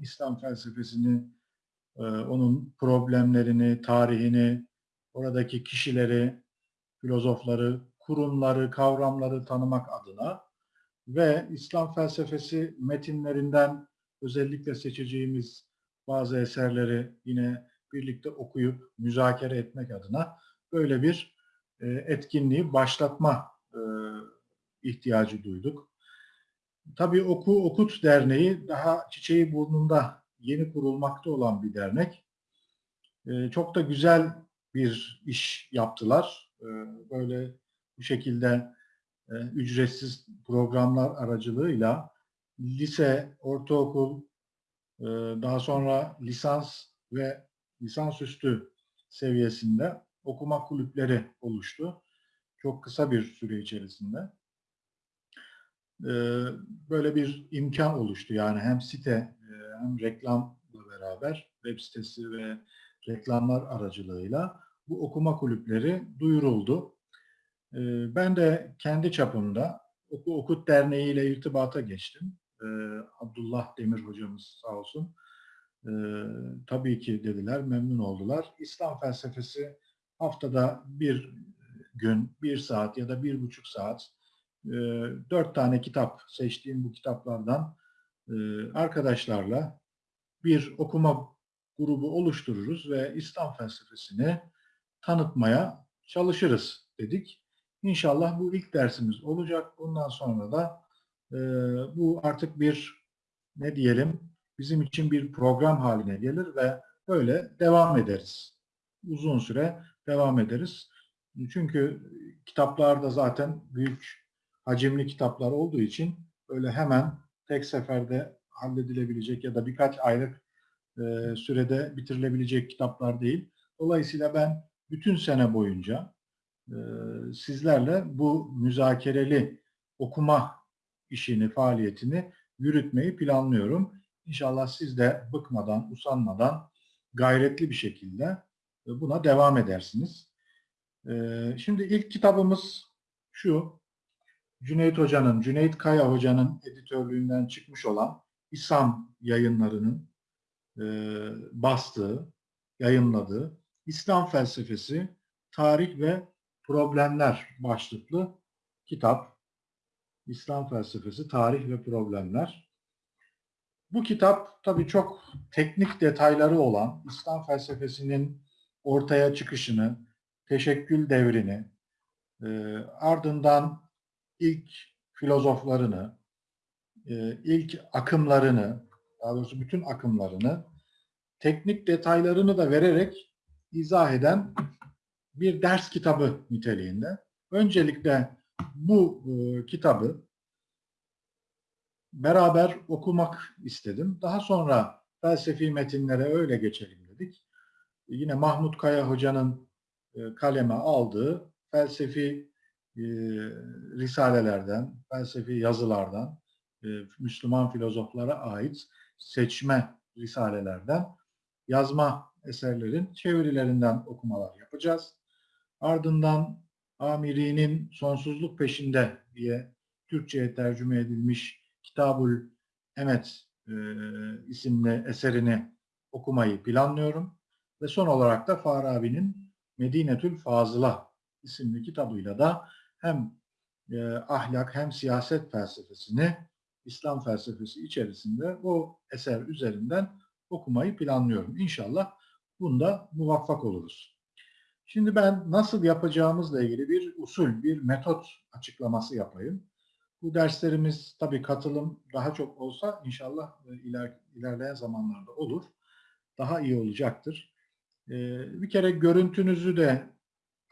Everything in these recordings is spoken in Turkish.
İslam felsefesini, e, onun problemlerini, tarihini, oradaki kişileri, filozofları, kurumları, kavramları tanımak adına ve İslam felsefesi metinlerinden özellikle seçeceğimiz bazı eserleri yine birlikte okuyup müzakere etmek adına böyle bir e, etkinliği başlatma e, ihtiyacı duyduk. Tabii Oku Okut Derneği daha çiçeği burnunda yeni kurulmakta olan bir dernek. E, çok da güzel bir iş yaptılar. Böyle bu şekilde ücretsiz programlar aracılığıyla lise, ortaokul, daha sonra lisans ve lisansüstü seviyesinde okuma kulüpleri oluştu. Çok kısa bir süre içerisinde. Böyle bir imkan oluştu. Yani hem site hem reklamla beraber web sitesi ve reklamlar aracılığıyla bu okuma kulüpleri duyuruldu. Ben de kendi çapımda Oku Okut Derneği ile irtibata geçtim. Abdullah Demir hocamız sağ olsun. Tabii ki dediler, memnun oldular. İslam felsefesi haftada bir gün, bir saat ya da bir buçuk saat dört tane kitap seçtiğim bu kitaplardan arkadaşlarla bir okuma grubu oluştururuz ve İslam felsefesini tanıtmaya çalışırız dedik. İnşallah bu ilk dersimiz olacak. Bundan sonra da e, bu artık bir ne diyelim bizim için bir program haline gelir ve böyle devam ederiz. Uzun süre devam ederiz. Çünkü kitaplarda zaten büyük hacimli kitaplar olduğu için öyle hemen tek seferde halledilebilecek ya da birkaç aylık e, sürede bitirilebilecek kitaplar değil. Dolayısıyla ben bütün sene boyunca e, sizlerle bu müzakereli okuma işini, faaliyetini yürütmeyi planlıyorum. İnşallah siz de bıkmadan, usanmadan, gayretli bir şekilde e, buna devam edersiniz. E, şimdi ilk kitabımız şu, Cüneyt Hoca'nın, Cüneyt Kaya Hoca'nın editörlüğünden çıkmış olan İslam yayınlarının e, bastığı, yayınladığı İslam felsefesi, tarih ve problemler başlıklı kitap. İslam felsefesi, tarih ve problemler. Bu kitap tabii çok teknik detayları olan İslam felsefesinin ortaya çıkışını, teşekkül devrini, e, ardından ilk filozoflarını, e, ilk akımlarını, daha doğrusu bütün akımlarını, teknik detaylarını da vererek izah eden bir ders kitabı niteliğinde. Öncelikle bu e, kitabı beraber okumak istedim. Daha sonra felsefi metinlere öyle geçelim dedik. Yine Mahmut Kaya Hoca'nın e, kaleme aldığı felsefi e, risalelerden, felsefi yazılardan, e, Müslüman filozoflara ait seçme risalelerden yazma eserlerin çevirilerinden okumalar yapacağız. Ardından Amiri'nin Sonsuzluk Peşinde diye Türkçe'ye tercüme edilmiş Kitabul Emet e, isimli eserini okumayı planlıyorum. Ve son olarak da Farabi'nin Medinetül Fazıla isimli kitabıyla da hem e, ahlak hem siyaset felsefesini İslam felsefesi içerisinde o eser üzerinden okumayı planlıyorum. İnşallah bunda muvaffak oluruz. Şimdi ben nasıl yapacağımızla ilgili bir usul, bir metot açıklaması yapayım. Bu derslerimiz tabii katılım daha çok olsa inşallah e, iler, ilerleyen zamanlarda olur. Daha iyi olacaktır. Ee, bir kere görüntünüzü de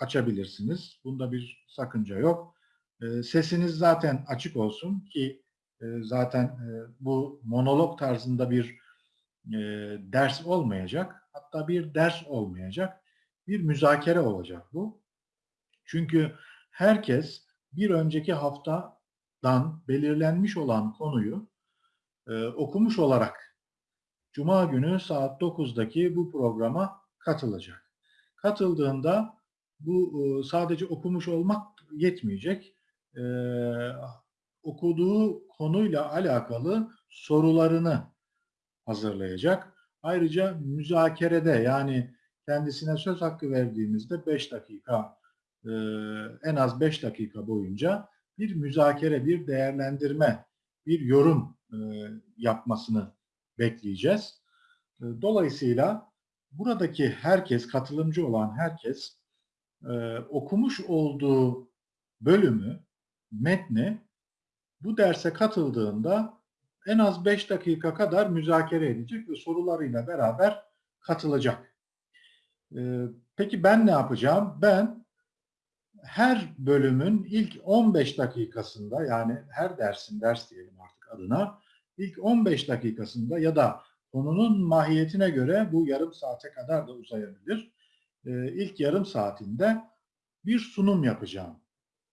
açabilirsiniz. Bunda bir sakınca yok. Ee, sesiniz zaten açık olsun ki e, zaten e, bu monolog tarzında bir e, ders olmayacak. Hatta bir ders olmayacak. Bir müzakere olacak bu. Çünkü herkes bir önceki haftadan belirlenmiş olan konuyu okumuş olarak Cuma günü saat 9'daki bu programa katılacak. Katıldığında bu e, sadece okumuş olmak yetmeyecek. E, okuduğu konuyla alakalı sorularını hazırlayacak. Ayrıca müzakerede yani kendisine söz hakkı verdiğimizde 5 dakika e, en az 5 dakika boyunca bir müzakere, bir değerlendirme, bir yorum e, yapmasını bekleyeceğiz. E, dolayısıyla buradaki herkes, katılımcı olan herkes okumuş olduğu bölümü, metni bu derse katıldığında en az 5 dakika kadar müzakere edecek ve sorularıyla beraber katılacak. Peki ben ne yapacağım? Ben her bölümün ilk 15 dakikasında yani her dersin ders diyelim artık adına ilk 15 dakikasında ya da konunun mahiyetine göre bu yarım saate kadar da uzayabilir. Ee, ilk yarım saatinde bir sunum yapacağım.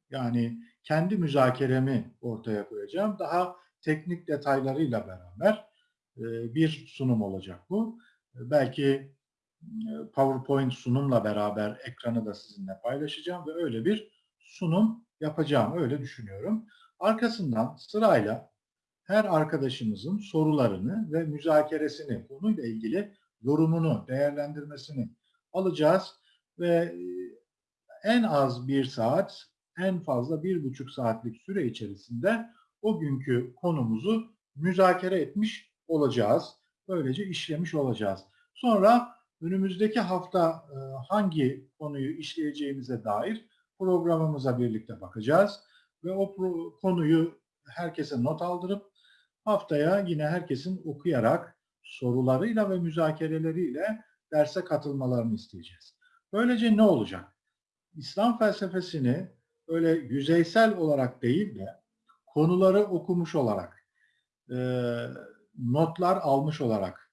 Yani kendi müzakeremi ortaya koyacağım. Daha teknik detaylarıyla beraber e, bir sunum olacak bu. Belki PowerPoint sunumla beraber ekranı da sizinle paylaşacağım ve öyle bir sunum yapacağım. Öyle düşünüyorum. Arkasından sırayla her arkadaşımızın sorularını ve müzakeresini, konuyla ilgili yorumunu, değerlendirmesini alacağız ve e, en az bir saat, en fazla bir buçuk saatlik süre içerisinde o günkü konumuzu müzakere etmiş olacağız. Böylece işlemiş olacağız. Sonra önümüzdeki hafta e, hangi konuyu işleyeceğimize dair programımıza birlikte bakacağız. Ve o konuyu herkese not aldırıp haftaya yine herkesin okuyarak sorularıyla ve müzakereleriyle derse katılmalarını isteyeceğiz. Böylece ne olacak? İslam felsefesini öyle yüzeysel olarak değil de konuları okumuş olarak, e, notlar almış olarak,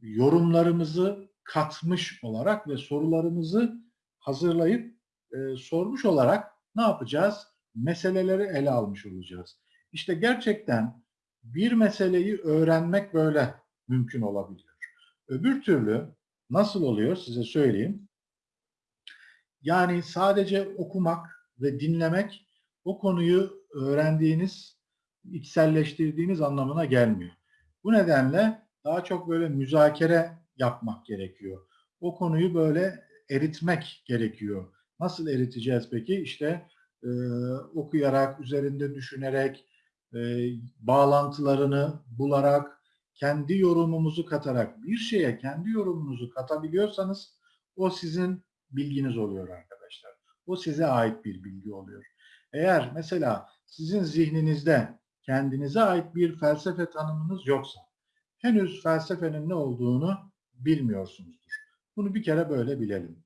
yorumlarımızı katmış olarak ve sorularımızı hazırlayıp e, sormuş olarak ne yapacağız? Meseleleri ele almış olacağız. İşte gerçekten bir meseleyi öğrenmek böyle mümkün olabiliyor. Öbür türlü nasıl oluyor size söyleyeyim. Yani sadece okumak ve dinlemek o konuyu öğrendiğiniz, içselleştirdiğiniz anlamına gelmiyor. Bu nedenle daha çok böyle müzakere yapmak gerekiyor. O konuyu böyle eritmek gerekiyor. Nasıl eriteceğiz peki? İşte e, okuyarak, üzerinde düşünerek, e, bağlantılarını bularak, kendi yorumumuzu katarak, bir şeye kendi yorumunuzu katabiliyorsanız o sizin bilginiz oluyor arkadaşlar. O size ait bir bilgi oluyor. Eğer mesela sizin zihninizde kendinize ait bir felsefe tanımınız yoksa, henüz felsefenin ne olduğunu bilmiyorsunuzdur. Bunu bir kere böyle bilelim.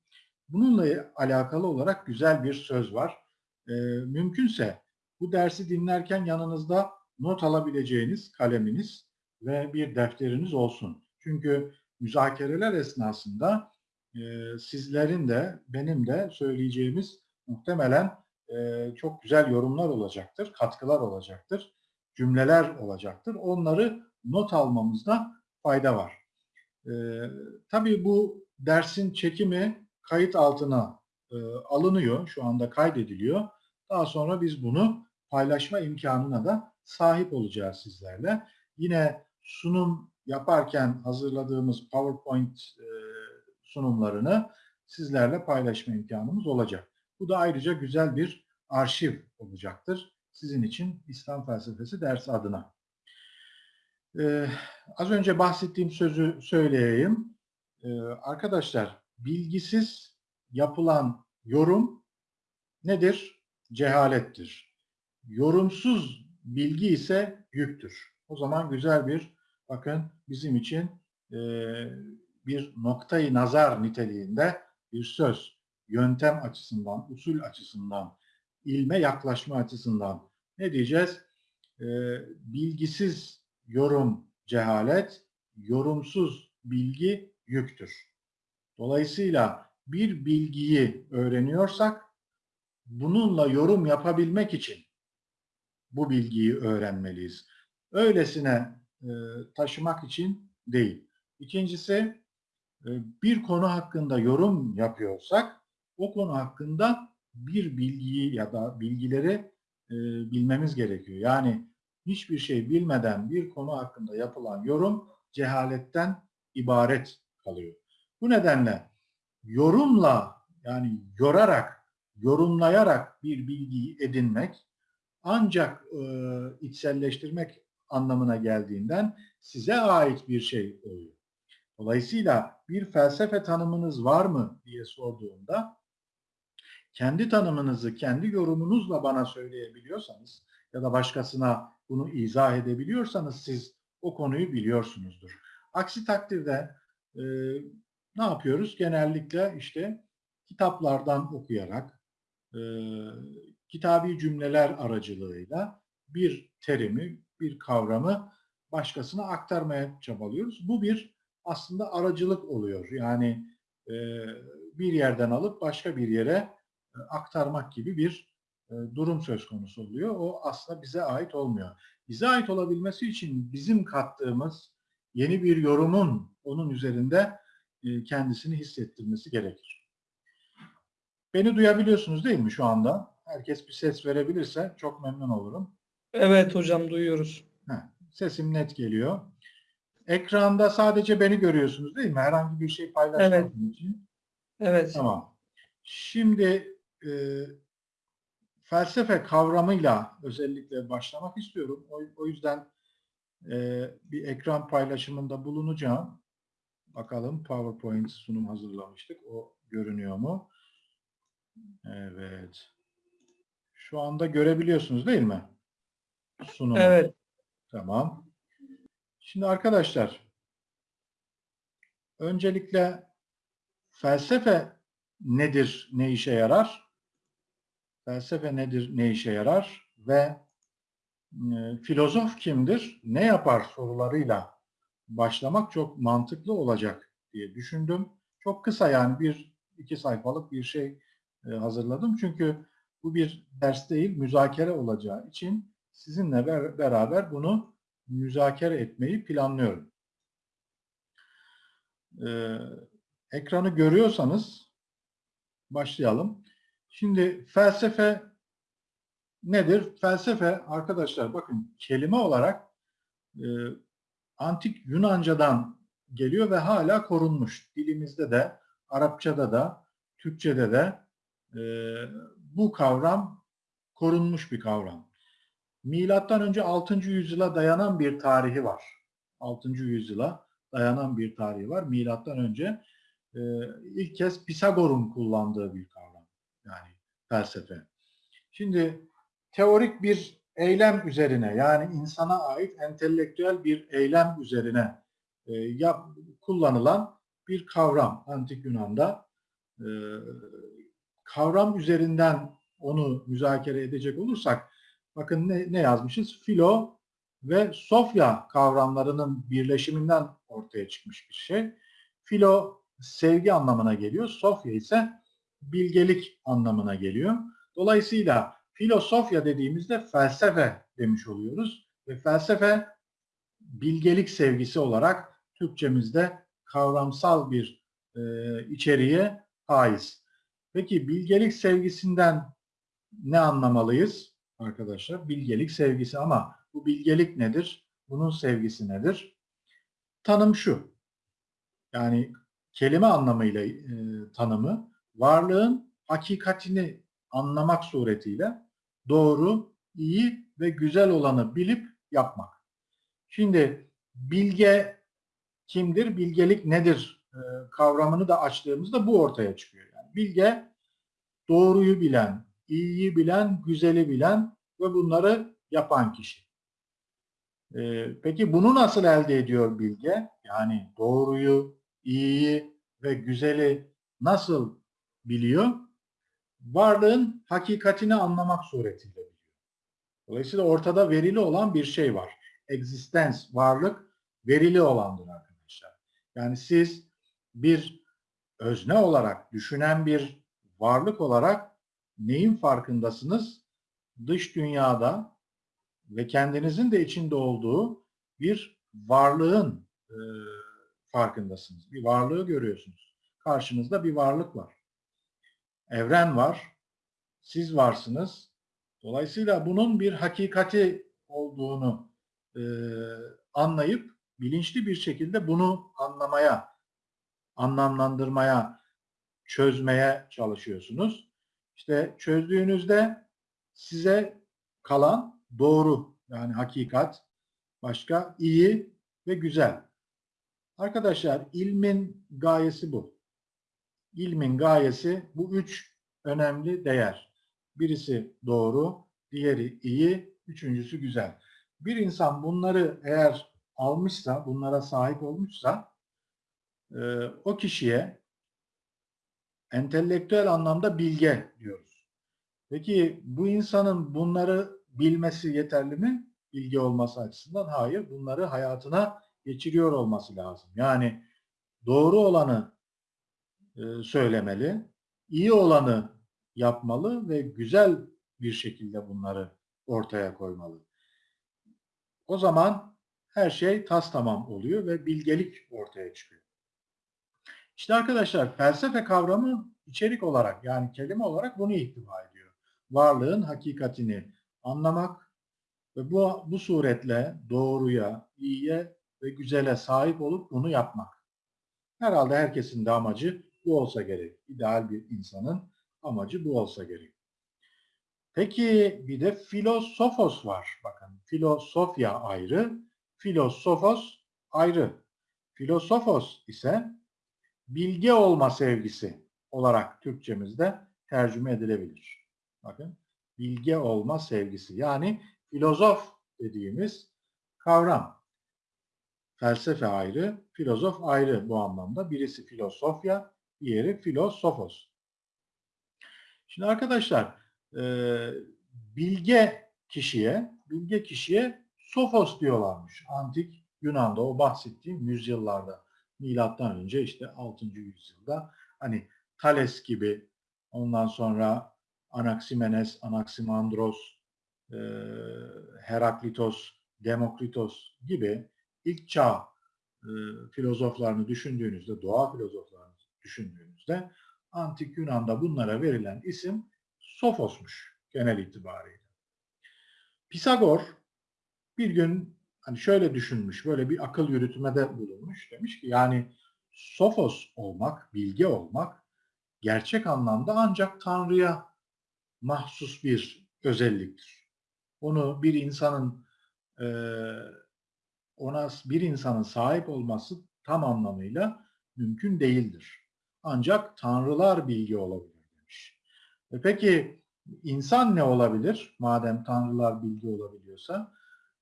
Bununla alakalı olarak güzel bir söz var. E, mümkünse bu dersi dinlerken yanınızda not alabileceğiniz kaleminiz ve bir defteriniz olsun. Çünkü müzakereler esnasında e, sizlerin de benim de söyleyeceğimiz muhtemelen e, çok güzel yorumlar olacaktır, katkılar olacaktır, cümleler olacaktır. Onları not almamızda fayda var. E, tabii bu dersin çekimi kayıt altına e, alınıyor. Şu anda kaydediliyor. Daha sonra biz bunu paylaşma imkanına da sahip olacağız sizlerle. Yine sunum yaparken hazırladığımız PowerPoint e, sunumlarını sizlerle paylaşma imkanımız olacak. Bu da ayrıca güzel bir arşiv olacaktır sizin için İslam felsefesi dersi adına. Ee, az önce bahsettiğim sözü söyleyeyim. Ee, arkadaşlar, bilgisiz yapılan yorum nedir? Cehalettir. Yorumsuz bilgi ise yüktür. O zaman güzel bir, bakın bizim için e, bir noktayı nazar niteliğinde bir söz. Yöntem açısından, usul açısından, ilme yaklaşma açısından ne diyeceğiz? E, bilgisiz yorum cehalet, yorumsuz bilgi yüktür. Dolayısıyla bir bilgiyi öğreniyorsak bununla yorum yapabilmek için bu bilgiyi öğrenmeliyiz. Öylesine e, taşımak için değil. İkincisi e, bir konu hakkında yorum yapıyorsak o konu hakkında bir bilgiyi ya da bilgileri e, bilmemiz gerekiyor. Yani hiçbir şey bilmeden bir konu hakkında yapılan yorum cehaletten ibaret kalıyor. Bu nedenle yorumla yani yorarak, yorumlayarak bir bilgiyi edinmek ancak e, içselleştirmek anlamına geldiğinden size ait bir şey oluyor. Dolayısıyla bir felsefe tanımınız var mı diye sorduğumda kendi tanımınızı kendi yorumunuzla bana söyleyebiliyorsanız ya da başkasına bunu izah edebiliyorsanız siz o konuyu biliyorsunuzdur. Aksi takdirde e, ne yapıyoruz? Genellikle işte kitaplardan okuyarak, e, kitabi cümleler aracılığıyla bir terimi, bir kavramı başkasına aktarmaya çabalıyoruz. Bu bir aslında aracılık oluyor. Yani e, bir yerden alıp başka bir yere e, aktarmak gibi bir e, durum söz konusu oluyor. O aslında bize ait olmuyor. Bize ait olabilmesi için bizim kattığımız yeni bir yorumun onun üzerinde e, kendisini hissettirmesi gerekir. Beni duyabiliyorsunuz değil mi şu anda? Herkes bir ses verebilirse çok memnun olurum. Evet hocam duyuyoruz. Heh, sesim net geliyor. Ekranda sadece beni görüyorsunuz değil mi? Herhangi bir şey paylaşmadığım için. Evet. Tamam. Şimdi e, felsefe kavramıyla özellikle başlamak istiyorum. O, o yüzden e, bir ekran paylaşımında bulunacağım. Bakalım PowerPoint sunum hazırlamıştık. O görünüyor mu? Evet. Şu anda görebiliyorsunuz değil mi? Sunumu. Evet. Tamam. Şimdi arkadaşlar öncelikle felsefe nedir, ne işe yarar? Felsefe nedir, ne işe yarar? Ve e, filozof kimdir, ne yapar sorularıyla başlamak çok mantıklı olacak diye düşündüm. Çok kısa yani bir iki sayfalık bir şey e, hazırladım. Çünkü bu bir ders değil, müzakere olacağı için sizinle ber beraber bunu müzakere etmeyi planlıyorum. Ee, ekranı görüyorsanız başlayalım. Şimdi felsefe nedir? Felsefe arkadaşlar bakın kelime olarak e, antik Yunanca'dan geliyor ve hala korunmuş. Dilimizde de, Arapçada da, Türkçede de e, bu kavram korunmuş bir kavram. Milattan önce 6. yüzyıla dayanan bir tarihi var. 6. yüzyıla dayanan bir tarihi var. Milattan önce e, ilk kez Pisagor'un kullandığı bir kavram. Yani felsefe. Şimdi teorik bir eylem üzerine yani insana ait entelektüel bir eylem üzerine e, yap, kullanılan bir kavram Antik Yunan'da. E, kavram üzerinden onu müzakere edecek olursak bakın ne, ne yazmışız? Filo ve Sofya kavramlarının birleşiminden ortaya çıkmış bir şey. Filo sevgi anlamına geliyor. Sofya ise bilgelik anlamına geliyor. Dolayısıyla filosofya dediğimizde felsefe demiş oluyoruz. Ve felsefe bilgelik sevgisi olarak Türkçemizde kavramsal bir e, içeriğe haiz. Peki bilgelik sevgisinden ne anlamalıyız arkadaşlar? Bilgelik sevgisi ama bu bilgelik nedir? Bunun sevgisi nedir? Tanım şu. Yani kelime anlamıyla e, tanımı varlığın hakikatini anlamak suretiyle doğru, iyi ve güzel olanı bilip yapmak. Şimdi bilge kimdir? Bilgelik nedir? E, kavramını da açtığımızda bu ortaya çıkıyor. Yani bilge doğruyu bilen, iyiyi bilen, güzeli bilen ve bunları yapan kişi. E, peki bunu nasıl elde ediyor bilge? Yani doğruyu, iyiyi ve güzeli nasıl biliyor? Varlığın hakikatini anlamak suretiyle biliyor. Dolayısıyla ortada verili olan bir şey var. Existence, varlık verili olandır arkadaşlar. Yani siz bir özne olarak, düşünen bir varlık olarak neyin farkındasınız? Dış dünyada ve kendinizin de içinde olduğu bir varlığın e, farkındasınız. Bir varlığı görüyorsunuz. Karşınızda bir varlık var. Evren var. Siz varsınız. Dolayısıyla bunun bir hakikati olduğunu e, anlayıp bilinçli bir şekilde bunu anlamaya, anlamlandırmaya, çözmeye çalışıyorsunuz. İşte çözdüğünüzde size kalan doğru yani hakikat, başka iyi ve güzel. Arkadaşlar ilmin gayesi bu. İlmin gayesi bu üç önemli değer. Birisi doğru, diğeri iyi, üçüncüsü güzel. Bir insan bunları eğer almışsa, bunlara sahip olmuşsa e, o kişiye entelektüel anlamda bilge diyoruz. Peki bu insanın bunları bilmesi yeterli mi? Bilgi olması açısından hayır. Bunları hayatına geçiriyor olması lazım. Yani doğru olanı e, söylemeli, iyi olanı yapmalı ve güzel bir şekilde bunları ortaya koymalı. O zaman her şey tas tamam oluyor ve bilgelik ortaya çıkıyor. İşte arkadaşlar felsefe kavramı içerik olarak yani kelime olarak bunu ihtiva ediyor. Varlığın hakikatini anlamak ve bu, bu suretle doğruya, iyiye ve güzele sahip olup bunu yapmak. Herhalde herkesin de amacı bu olsa gerek. İdeal bir insanın amacı bu olsa gerek. Peki bir de filosofos var. Bakın filosofya ayrı, filosofos ayrı. Filosofos ise bilge olma sevgisi olarak Türkçemizde tercüme edilebilir. Bakın bilge olma sevgisi yani filozof dediğimiz kavram. Felsefe ayrı, filozof ayrı bu anlamda. Birisi filosofya, diğeri filosofos. Şimdi arkadaşlar e, bilge kişiye, bilge kişiye sofos diyorlarmış. Antik Yunan'da o bahsettiğim yüzyıllarda. Milattan önce işte 6. yüzyılda hani Thales gibi ondan sonra Anaximenes, Anaximandros, e, Heraklitos, Demokritos gibi ilk çağ e, filozoflarını düşündüğünüzde, doğa filozoflarını düşündüğünüzde antik Yunan'da bunlara verilen isim Sofos'muş genel itibariyle. Pisagor bir gün hani şöyle düşünmüş, böyle bir akıl yürütmede bulunmuş. Demiş ki yani Sofos olmak, bilge olmak gerçek anlamda ancak Tanrı'ya mahsus bir özelliktir. Onu bir insanın e, ona bir insanın sahip olması tam anlamıyla mümkün değildir. Ancak tanrılar bilgi olabilir demiş. E peki insan ne olabilir? Madem tanrılar bilgi olabiliyorsa.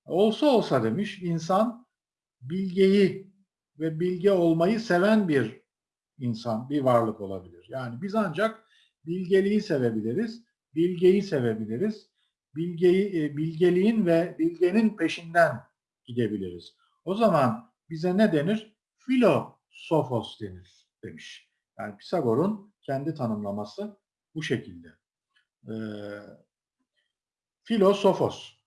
Olsa olsa demiş insan bilgeyi ve bilge olmayı seven bir insan, bir varlık olabilir. Yani biz ancak bilgeliği sevebiliriz, bilgeyi sevebiliriz. Bilgeyi, e, bilgeliğin ve bilgenin peşinden gidebiliriz. O zaman bize ne denir? Filosofos denir demiş. Yani Pisagor'un kendi tanımlaması bu şekilde. Ee, filosofos.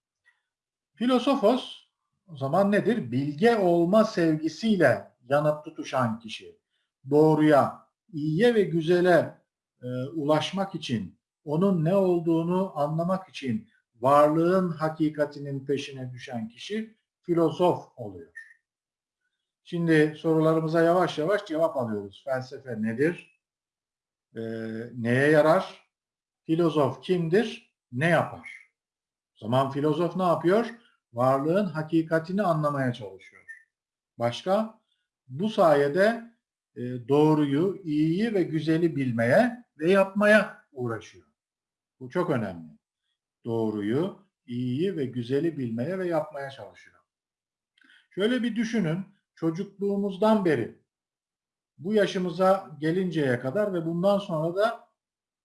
Filosofos o zaman nedir? Bilge olma sevgisiyle yanıp tutuşan kişi. Doğruya, iyiye ve güzele e, ulaşmak için, onun ne olduğunu anlamak için varlığın hakikatinin peşine düşen kişi filozof oluyor. Şimdi sorularımıza yavaş yavaş cevap alıyoruz. Felsefe nedir? Ee, neye yarar? Filozof kimdir? Ne yapar? O zaman filozof ne yapıyor? Varlığın hakikatini anlamaya çalışıyor. Başka? Bu sayede e, doğruyu, iyiyi ve güzeli bilmeye ve yapmaya uğraşıyor. Bu çok önemli. Doğruyu, iyiyi ve güzeli bilmeye ve yapmaya çalışıyor. Şöyle bir düşünün, çocukluğumuzdan beri bu yaşımıza gelinceye kadar ve bundan sonra da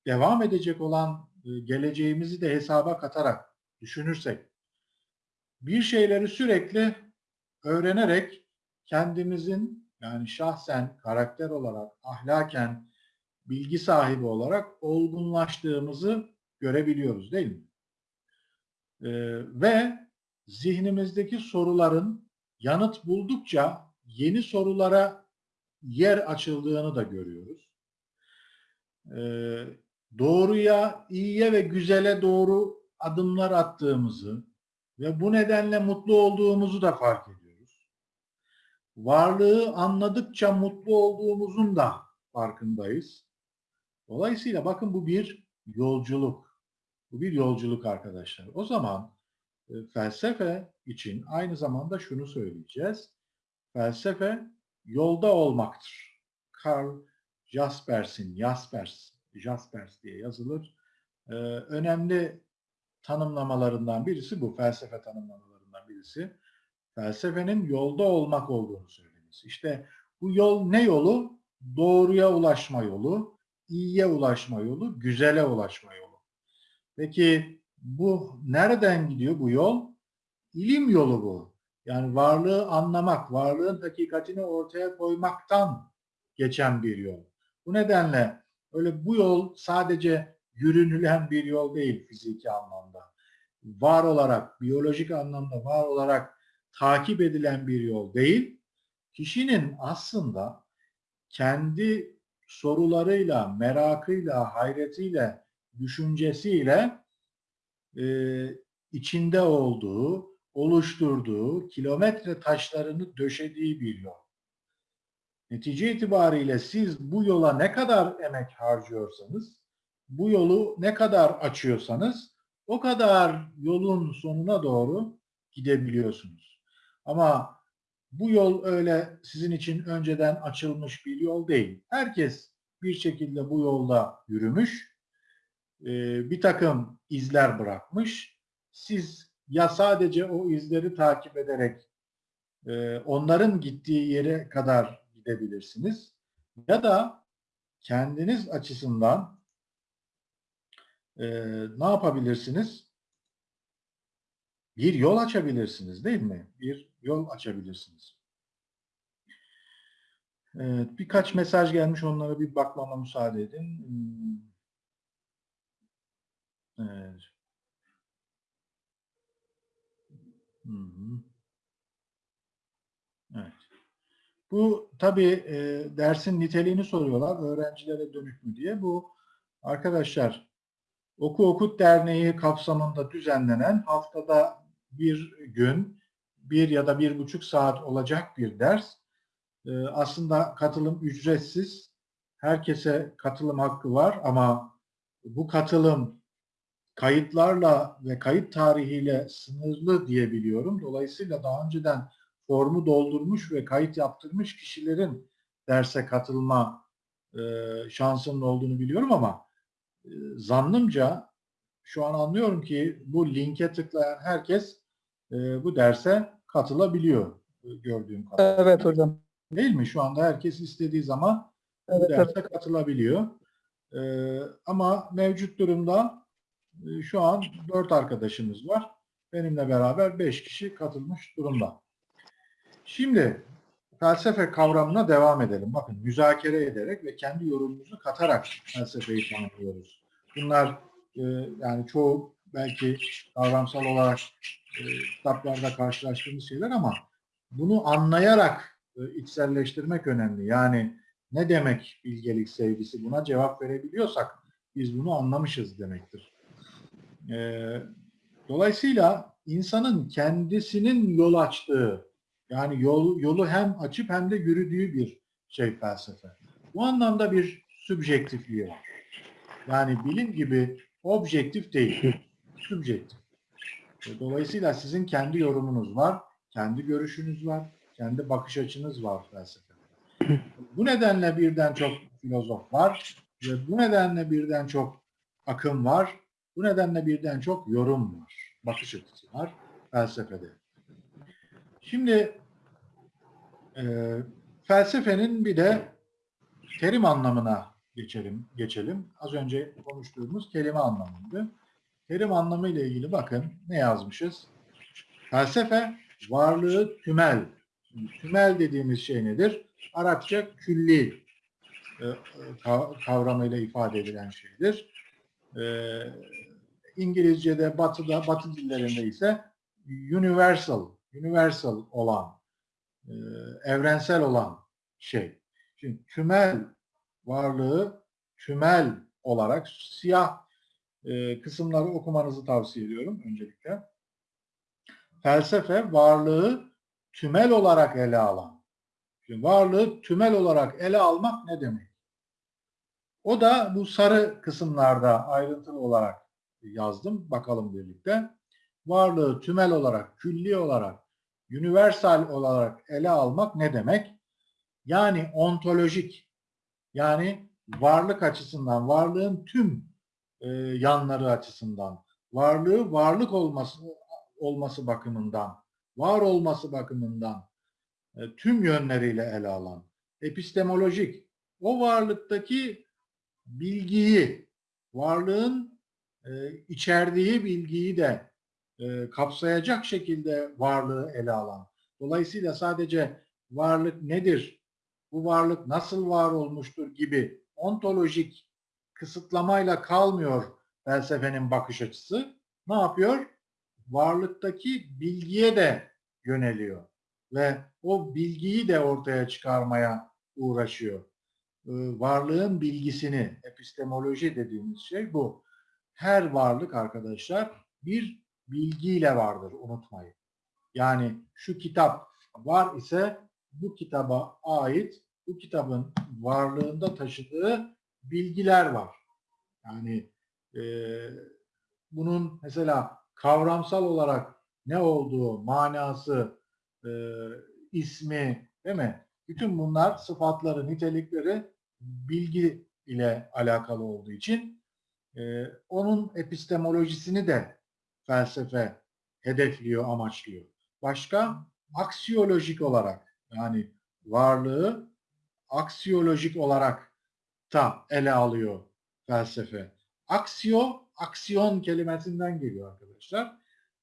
devam edecek olan e, geleceğimizi de hesaba katarak düşünürsek bir şeyleri sürekli öğrenerek kendimizin yani şahsen karakter olarak ahlaken bilgi sahibi olarak olgunlaştığımızı görebiliyoruz değil mi? Ee, ve zihnimizdeki soruların yanıt buldukça yeni sorulara yer açıldığını da görüyoruz. Ee, doğruya, iyiye ve güzele doğru adımlar attığımızı ve bu nedenle mutlu olduğumuzu da fark ediyoruz. varlığı anladıkça mutlu olduğumuzun da farkındayız. Dolayısıyla bakın bu bir yolculuk. Bu bir yolculuk arkadaşlar. O zaman e, felsefe için aynı zamanda şunu söyleyeceğiz. Felsefe yolda olmaktır. Karl Jaspers'in, Jaspers, Jaspers diye yazılır. Ee, önemli tanımlamalarından birisi bu. Felsefe tanımlamalarından birisi. Felsefenin yolda olmak olduğunu söylemesi. İşte bu yol ne yolu? Doğruya ulaşma yolu, iyiye ulaşma yolu, güzele ulaşma yolu. Peki bu nereden gidiyor bu yol? İlim yolu bu. Yani varlığı anlamak, varlığın hakikatini ortaya koymaktan geçen bir yol. Bu nedenle öyle bu yol sadece yürünülen bir yol değil fiziki anlamda. Var olarak, biyolojik anlamda var olarak takip edilen bir yol değil. Kişinin aslında kendi sorularıyla, merakıyla, hayretiyle, düşüncesiyle e, içinde olduğu, oluşturduğu, kilometre taşlarını döşediği bir yol. Netice itibariyle siz bu yola ne kadar emek harcıyorsanız, bu yolu ne kadar açıyorsanız o kadar yolun sonuna doğru gidebiliyorsunuz. Ama bu yol öyle sizin için önceden açılmış bir yol değil. Herkes bir şekilde bu yolda yürümüş, bir takım izler bırakmış. Siz ya sadece o izleri takip ederek onların gittiği yere kadar gidebilirsiniz ya da kendiniz açısından ne yapabilirsiniz? Bir yol açabilirsiniz değil mi? Bir yol açabilirsiniz. Evet, birkaç mesaj gelmiş onlara bir bakmama müsaade edin. Evet. Hı hı. Evet. Bu tabii e, dersin niteliğini soruyorlar. Öğrencilere dönük mü diye. Bu arkadaşlar Oku Okut Derneği kapsamında düzenlenen haftada bir gün bir ya da bir buçuk saat olacak bir ders. E, aslında katılım ücretsiz. Herkese katılım hakkı var ama bu katılım kayıtlarla ve kayıt tarihiyle sınırlı diyebiliyorum. Dolayısıyla daha önceden formu doldurmuş ve kayıt yaptırmış kişilerin derse katılma e, şansının olduğunu biliyorum ama zannımca şu an anlıyorum ki bu linke tıklayan herkes e, bu derse katılabiliyor e, gördüğüm kadarıyla. Evet hocam. Değil mi? Şu anda herkes istediği zaman Evet, derse evet. katılabiliyor. E, ama mevcut durumda e, şu an dört arkadaşımız var. Benimle beraber beş kişi katılmış durumda. Şimdi felsefe kavramına devam edelim. Bakın müzakere ederek ve kendi yorumumuzu katarak felsefeyi tanımlıyoruz. Bunlar e, yani çoğu belki kavramsal olarak e, kitaplarda karşılaştığımız şeyler ama bunu anlayarak e, içselleştirmek önemli. Yani ne demek bilgelik sevgisi buna cevap verebiliyorsak biz bunu anlamışız demektir. E, dolayısıyla insanın kendisinin yol açtığı yani yol, yolu hem açıp hem de yürüdüğü bir şey felsefe. Bu anlamda bir sübjektifliği var. Yani bilim gibi objektif değil, sübjektif. Dolayısıyla sizin kendi yorumunuz var, kendi görüşünüz var, kendi bakış açınız var felsefede. Bu nedenle birden çok filozof var ve bu nedenle birden çok akım var, bu nedenle birden çok yorum var, bakış açısı var felsefede. Şimdi e, felsefenin bir de terim anlamına geçelim. Geçelim. Az önce konuştuğumuz kelime anlamıydı. Terim anlamı ile ilgili bakın ne yazmışız? Felsefe varlığı tümel. Tümel dediğimiz şey nedir? Arapça külli e, kavramıyla ifade edilen şeydir. E, İngilizce'de, Batı'da, Batı dillerinde ise universal universal olan, e, evrensel olan şey. Şimdi tümel varlığı tümel olarak siyah e, kısımları okumanızı tavsiye ediyorum öncelikle. Felsefe varlığı tümel olarak ele alan, Şimdi varlığı tümel olarak ele almak ne demek? O da bu sarı kısımlarda ayrıntılı olarak yazdım. Bakalım birlikte. Varlığı tümel olarak, külli olarak, universal olarak ele almak ne demek? Yani ontolojik, yani varlık açısından, varlığın tüm e, yanları açısından, varlığı varlık olması olması bakımından, var olması bakımından e, tüm yönleriyle ele alan, epistemolojik, o varlıktaki bilgiyi, varlığın e, içerdiği bilgiyi de e, kapsayacak şekilde varlığı ele alan. Dolayısıyla sadece varlık nedir, bu varlık nasıl var olmuştur gibi ontolojik kısıtlamayla kalmıyor felsefenin bakış açısı. Ne yapıyor? Varlıktaki bilgiye de yöneliyor ve o bilgiyi de ortaya çıkarmaya uğraşıyor. Ee, Varlığın bilgisini, epistemoloji dediğimiz şey bu. Her varlık arkadaşlar bir bilgiyle vardır unutmayın. Yani şu kitap var ise bu kitaba ait bu kitabın varlığında taşıdığı bilgiler var. Yani e, bunun mesela kavramsal olarak ne olduğu, manası, e, ismi değil mi? Bütün bunlar sıfatları, nitelikleri bilgi ile alakalı olduğu için e, onun epistemolojisini de felsefe hedefliyor, amaçlıyor. Başka aksiyolojik olarak yani varlığı aksiyolojik olarak da ele alıyor felsefe. Aksiyo, aksiyon kelimesinden geliyor arkadaşlar.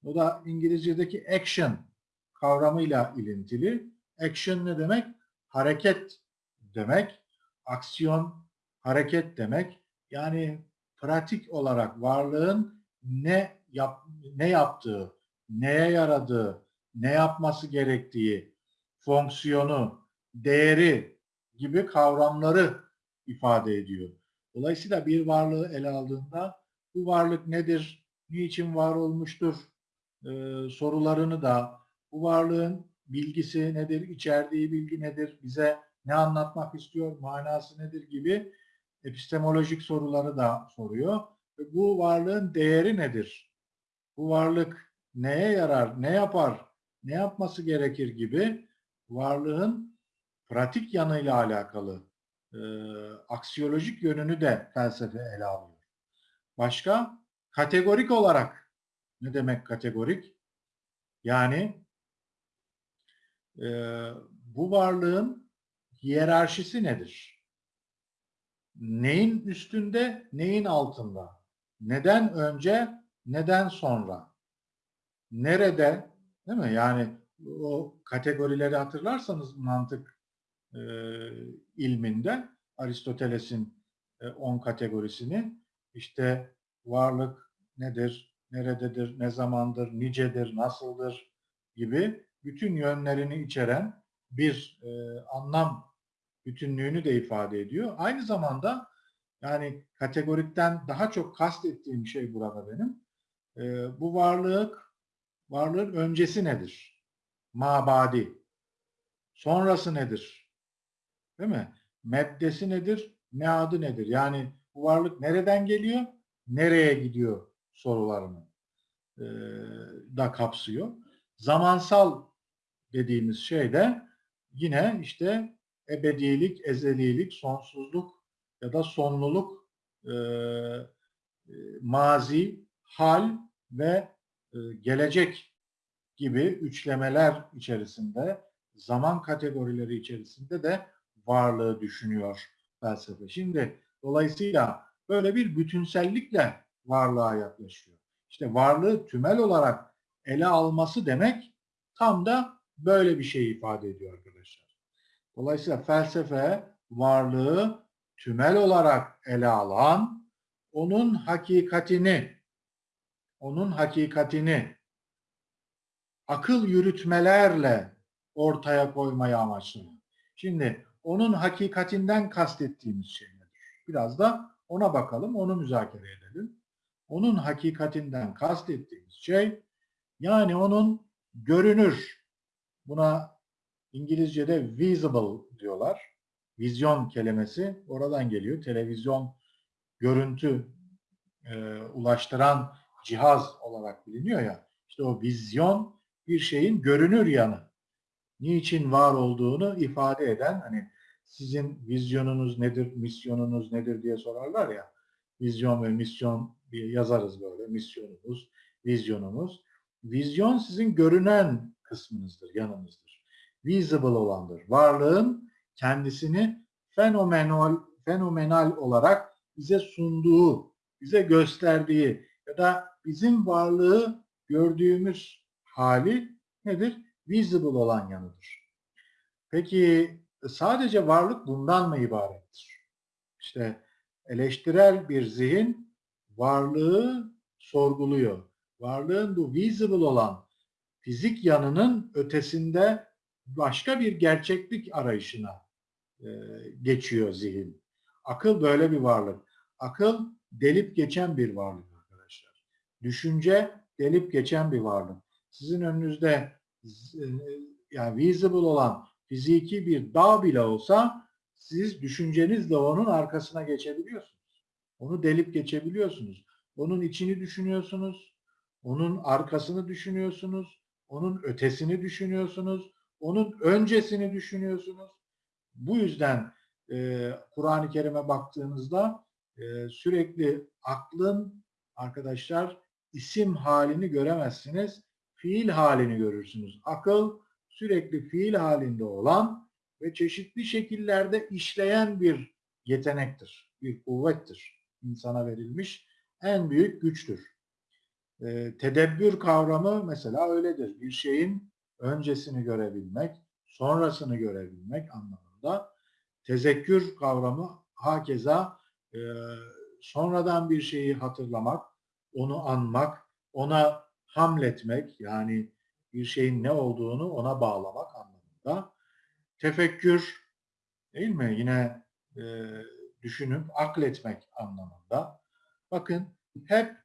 O da İngilizce'deki action kavramıyla ilintili. Action ne demek? Hareket demek. Aksiyon hareket demek. Yani pratik olarak varlığın ne yap, ne yaptığı, neye yaradığı, ne yapması gerektiği, fonksiyonu, değeri gibi kavramları ifade ediyor. Dolayısıyla bir varlığı ele aldığında bu varlık nedir, niçin var olmuştur e, sorularını da bu varlığın bilgisi nedir, içerdiği bilgi nedir, bize ne anlatmak istiyor, manası nedir gibi epistemolojik soruları da soruyor. Ve bu varlığın değeri nedir? Bu varlık neye yarar, ne yapar, ne yapması gerekir gibi varlığın pratik yanıyla alakalı e, aksiyolojik yönünü de felsefe ele alıyor. Başka? Kategorik olarak ne demek kategorik? Yani e, bu varlığın hiyerarşisi nedir? Neyin üstünde, neyin altında? Neden önce, neden sonra? Nerede, değil mi? Yani o kategorileri hatırlarsanız mantık e, ilminde Aristoteles'in 10 e, kategorisini işte varlık nedir, nerededir, ne zamandır, nicedir, nasıldır gibi bütün yönlerini içeren bir e, anlam bütünlüğünü de ifade ediyor. Aynı zamanda yani kategorikten daha çok kastettiğim şey burada benim. E, bu varlık, varlığın öncesi nedir? Mabadi. Sonrası nedir? Değil mi? Meddesi nedir? Meadı nedir? Yani bu varlık nereden geliyor? Nereye gidiyor sorularını e, da kapsıyor. Zamansal dediğimiz şey de yine işte ebedilik, ezelilik, sonsuzluk ya da sonluluk, e, e, mazi, hal ve e, gelecek gibi üçlemeler içerisinde, zaman kategorileri içerisinde de varlığı düşünüyor felsefe. Şimdi dolayısıyla böyle bir bütünsellikle varlığa yaklaşıyor. İşte varlığı tümel olarak ele alması demek tam da böyle bir şey ifade ediyor arkadaşlar. Dolayısıyla felsefe varlığı tümel olarak ele alan, onun hakikatini, onun hakikatini akıl yürütmelerle ortaya koymayı amaçlıyor. Şimdi onun hakikatinden kastettiğimiz şey nedir? Biraz da ona bakalım, onu müzakere edelim. Onun hakikatinden kastettiğimiz şey yani onun görünür, buna İngilizce'de visible diyorlar. Vizyon kelimesi oradan geliyor. Televizyon görüntü e, ulaştıran cihaz olarak biliniyor ya. İşte o vizyon bir şeyin görünür yanı. Niçin var olduğunu ifade eden hani sizin vizyonunuz nedir, misyonunuz nedir diye sorarlar ya. Vizyon ve misyon diye yazarız böyle. Misyonumuz, vizyonumuz. Vizyon sizin görünen kısmınızdır, yanınızdır. Visible olandır. Varlığın kendisini fenomenal, fenomenal olarak bize sunduğu, bize gösterdiği ya da bizim varlığı gördüğümüz hali nedir? Visible olan yanıdır. Peki sadece varlık bundan mı ibarettir? İşte eleştirel bir zihin varlığı sorguluyor. Varlığın bu visible olan fizik yanının ötesinde başka bir gerçeklik arayışına e, geçiyor zihin. Akıl böyle bir varlık. Akıl delip geçen bir varlık. Düşünce delip geçen bir varlık. Sizin önünüzde e, yani visible olan fiziki bir dağ bile olsa siz düşüncenizle onun arkasına geçebiliyorsunuz. Onu delip geçebiliyorsunuz. Onun içini düşünüyorsunuz. Onun arkasını düşünüyorsunuz. Onun ötesini düşünüyorsunuz. Onun öncesini düşünüyorsunuz. Bu yüzden e, Kur'an-ı Kerim'e baktığınızda e, sürekli aklın arkadaşlar isim halini göremezsiniz. Fiil halini görürsünüz. Akıl sürekli fiil halinde olan ve çeşitli şekillerde işleyen bir yetenektir, bir kuvvettir. İnsana verilmiş en büyük güçtür. E, tedebbür kavramı mesela öyledir. Bir şeyin öncesini görebilmek, sonrasını görebilmek anlamında. Tezekkür kavramı hakeza e, sonradan bir şeyi hatırlamak, onu anmak, ona hamletmek yani bir şeyin ne olduğunu ona bağlamak anlamında. Tefekkür değil mi? Yine e, düşünüp akletmek anlamında. Bakın hep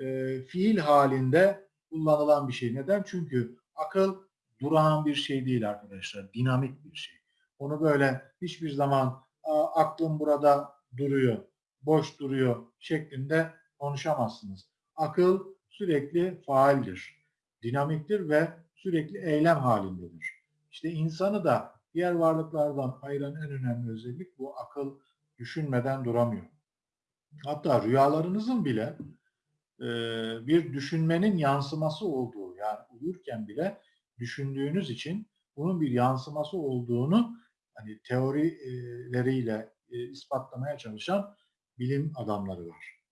e, fiil halinde kullanılan bir şey. Neden? Çünkü akıl durağan bir şey değil arkadaşlar. Dinamik bir şey. Onu böyle hiçbir zaman aklım burada duruyor, boş duruyor şeklinde konuşamazsınız. Akıl sürekli faaldir, dinamiktir ve sürekli eylem halindedir. İşte insanı da diğer varlıklardan ayıran en önemli özellik bu akıl düşünmeden duramıyor. Hatta rüyalarınızın bile e, bir düşünmenin yansıması olduğu yani uyurken bile düşündüğünüz için bunun bir yansıması olduğunu hani teorileriyle e, ispatlamaya çalışan bilim adamları var.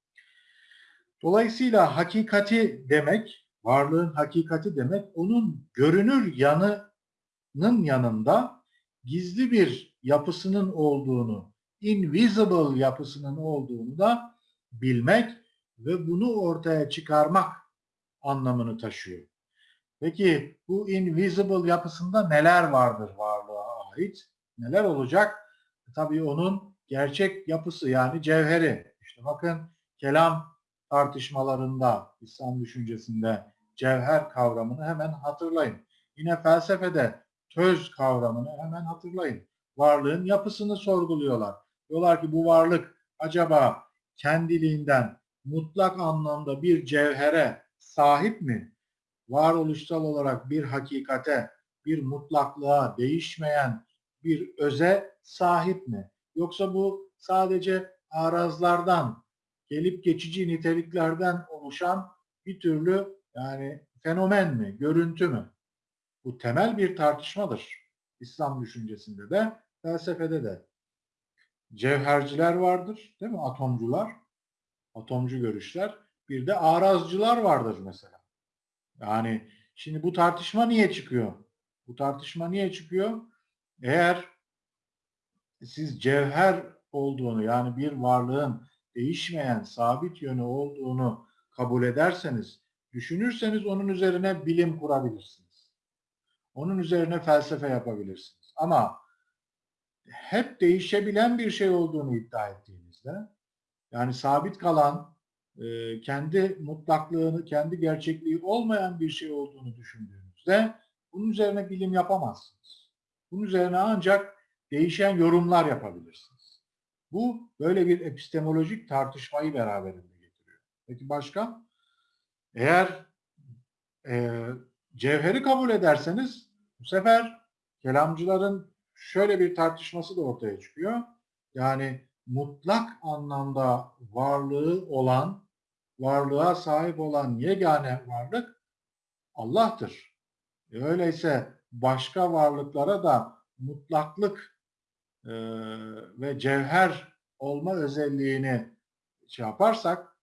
Dolayısıyla hakikati demek, varlığın hakikati demek, onun görünür yanının yanında gizli bir yapısının olduğunu, invisible yapısının olduğunu da bilmek ve bunu ortaya çıkarmak anlamını taşıyor. Peki bu invisible yapısında neler vardır varlığa ait? Neler olacak? Tabii onun gerçek yapısı yani cevheri. İşte bakın kelam tartışmalarında, İslam düşüncesinde cevher kavramını hemen hatırlayın. Yine felsefede töz kavramını hemen hatırlayın. Varlığın yapısını sorguluyorlar. Diyorlar ki bu varlık acaba kendiliğinden mutlak anlamda bir cevhere sahip mi? Varoluşsal olarak bir hakikate, bir mutlaklığa, değişmeyen bir öze sahip mi? Yoksa bu sadece arazlardan, gelip geçici niteliklerden oluşan bir türlü yani fenomen mi, görüntü mü? Bu temel bir tartışmadır. İslam düşüncesinde de, felsefede de. Cevherciler vardır, değil mi? Atomcular, atomcu görüşler. Bir de arazcılar vardır mesela. Yani şimdi bu tartışma niye çıkıyor? Bu tartışma niye çıkıyor? Eğer siz cevher olduğunu yani bir varlığın değişmeyen sabit yönü olduğunu kabul ederseniz, düşünürseniz onun üzerine bilim kurabilirsiniz. Onun üzerine felsefe yapabilirsiniz. Ama hep değişebilen bir şey olduğunu iddia ettiğinizde, yani sabit kalan, e, kendi mutlaklığını, kendi gerçekliği olmayan bir şey olduğunu düşündüğünüzde bunun üzerine bilim yapamazsınız. Bunun üzerine ancak değişen yorumlar yapabilirsiniz. Bu böyle bir epistemolojik tartışmayı beraberinde getiriyor. Peki başka? Eğer e, cevheri kabul ederseniz bu sefer kelamcıların şöyle bir tartışması da ortaya çıkıyor. Yani mutlak anlamda varlığı olan, varlığa sahip olan yegane varlık Allah'tır. E öyleyse başka varlıklara da mutlaklık e, ve cevher olma özelliğini şey yaparsak,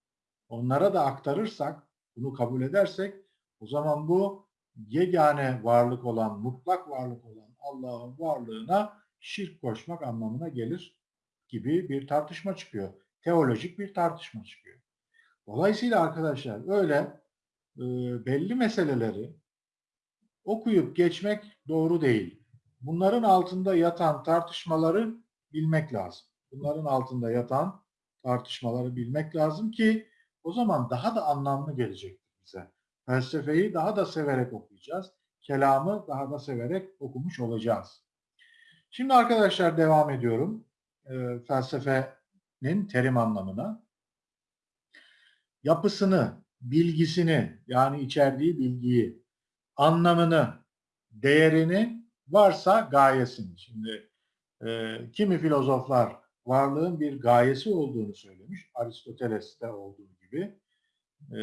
onlara da aktarırsak, bunu kabul edersek o zaman bu yegane varlık olan, mutlak varlık olan Allah'ın varlığına şirk koşmak anlamına gelir gibi bir tartışma çıkıyor. Teolojik bir tartışma çıkıyor. Dolayısıyla arkadaşlar öyle e, belli meseleleri okuyup geçmek doğru değil. Bunların altında yatan tartışmaları bilmek lazım. Bunların altında yatan tartışmaları bilmek lazım ki o zaman daha da anlamlı gelecektir bize. Felsefeyi daha da severek okuyacağız. Kelamı daha da severek okumuş olacağız. Şimdi arkadaşlar devam ediyorum. E, felsefenin terim anlamına. Yapısını, bilgisini yani içerdiği bilgiyi, anlamını, değerini varsa gayesini. Şimdi e, kimi filozoflar varlığın bir gayesi olduğunu söylemiş. Aristoteles'te olduğu gibi. E,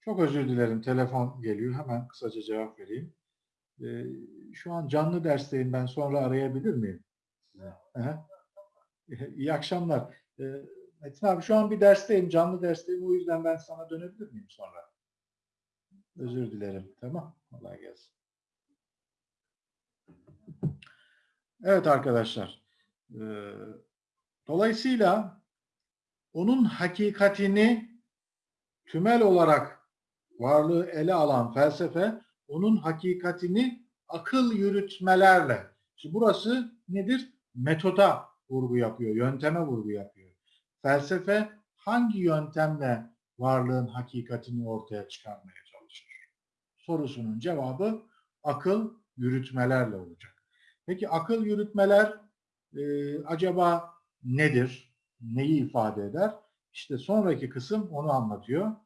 çok özür dilerim. Telefon geliyor. Hemen kısaca cevap vereyim. E, şu an canlı dersteyim. Ben sonra arayabilir miyim? İyi akşamlar. E, Metin abi şu an bir dersteyim. Canlı dersteyim. O yüzden ben sana dönebilir miyim sonra? Özür dilerim. Tamam. Kolay gelsin. Evet arkadaşlar. E, dolayısıyla onun hakikatini tümel olarak varlığı ele alan felsefe onun hakikatini akıl yürütmelerle. Şimdi burası nedir? Metoda vurgu yapıyor, yönteme vurgu yapıyor. Felsefe hangi yöntemle varlığın hakikatini ortaya çıkarmaya çalışır? Sorusunun cevabı akıl yürütmelerle olacak. Peki akıl yürütmeler e, acaba nedir? Neyi ifade eder? İşte sonraki kısım onu anlatıyor.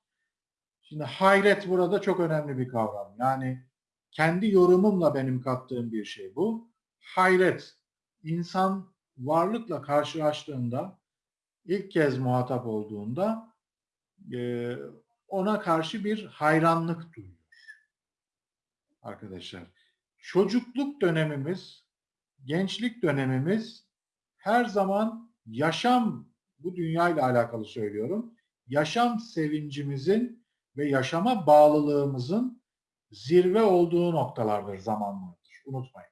Şimdi hayret burada çok önemli bir kavram. Yani kendi yorumumla benim kattığım bir şey bu. Hayret, insan varlıkla karşılaştığında, ilk kez muhatap olduğunda e, ona karşı bir hayranlık duyuyor. Arkadaşlar, çocukluk dönemimiz, gençlik dönemimiz her zaman yaşam, bu dünyayla alakalı söylüyorum, yaşam sevincimizin ve yaşama bağlılığımızın zirve olduğu noktalardır, zamanlardır. Unutmayın.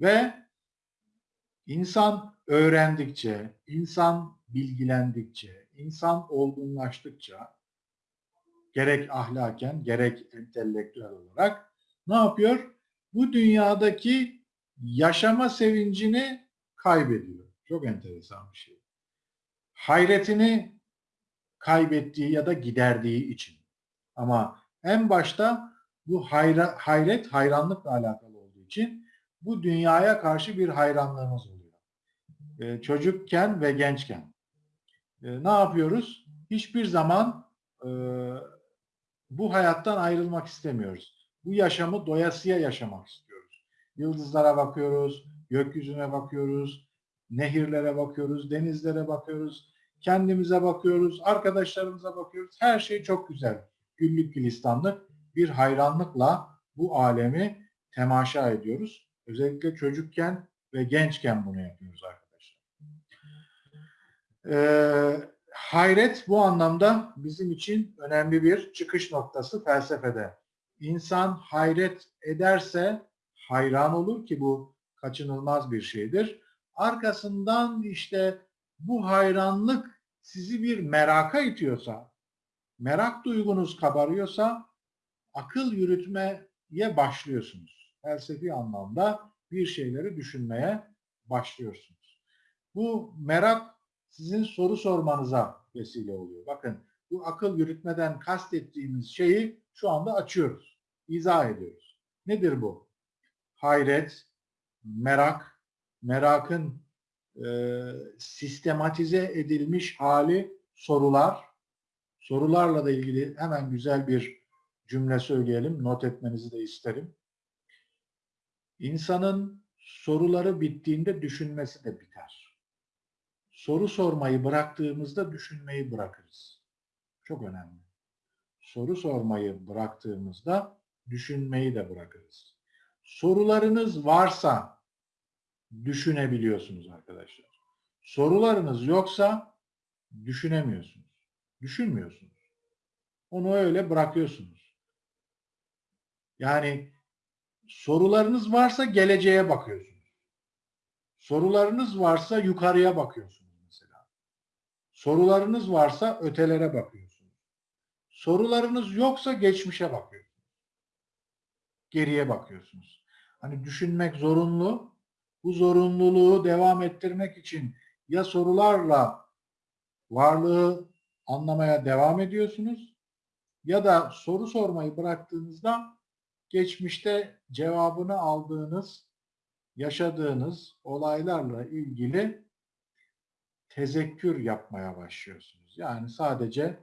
Ve insan öğrendikçe, insan bilgilendikçe, insan olgunlaştıkça gerek ahlaken gerek entelektüel olarak ne yapıyor? Bu dünyadaki yaşama sevincini kaybediyor. Çok enteresan bir şey. Hayretini kaybettiği ya da giderdiği için. Ama en başta bu hayra, hayret hayranlıkla alakalı olduğu için bu dünyaya karşı bir hayranlığımız oluyor. Ee, çocukken ve gençken. Ee, ne yapıyoruz? Hiçbir zaman e, bu hayattan ayrılmak istemiyoruz. Bu yaşamı doyasıya yaşamak istiyoruz. Yıldızlara bakıyoruz, gökyüzüne bakıyoruz, nehirlere bakıyoruz, denizlere bakıyoruz, kendimize bakıyoruz, arkadaşlarımıza bakıyoruz. Her şey çok güzel. Güllük gülistanlık bir hayranlıkla bu alemi temaşa ediyoruz. Özellikle çocukken ve gençken bunu yapıyoruz arkadaşlar. Ee, hayret bu anlamda bizim için önemli bir çıkış noktası felsefede. İnsan hayret ederse hayran olur ki bu kaçınılmaz bir şeydir. Arkasından işte bu hayranlık sizi bir meraka itiyorsa, merak duygunuz kabarıyorsa akıl yürütmeye başlıyorsunuz. Felsefi anlamda bir şeyleri düşünmeye başlıyorsunuz. Bu merak sizin soru sormanıza vesile oluyor. Bakın bu akıl yürütmeden kastettiğimiz şeyi şu anda açıyoruz. izah ediyoruz. Nedir bu? Hayret, merak, merakın e, sistematize edilmiş hali sorular. Sorularla da ilgili hemen güzel bir cümle söyleyelim. Not etmenizi de isterim. İnsanın soruları bittiğinde düşünmesi de biter. Soru sormayı bıraktığımızda düşünmeyi bırakırız. Çok önemli. Soru sormayı bıraktığımızda düşünmeyi de bırakırız. Sorularınız varsa düşünebiliyorsunuz arkadaşlar. Sorularınız yoksa düşünemiyorsunuz. Düşünmüyorsunuz. Onu öyle bırakıyorsunuz. Yani sorularınız varsa geleceğe bakıyorsunuz. Sorularınız varsa yukarıya bakıyorsunuz mesela. Sorularınız varsa ötelere bakıyorsunuz. Sorularınız yoksa geçmişe bakıyorsunuz. Geriye bakıyorsunuz. Hani düşünmek zorunlu. Bu zorunluluğu devam ettirmek için ya sorularla varlığı anlamaya devam ediyorsunuz ya da soru sormayı bıraktığınızda geçmişte cevabını aldığınız, yaşadığınız olaylarla ilgili tezekkür yapmaya başlıyorsunuz. Yani sadece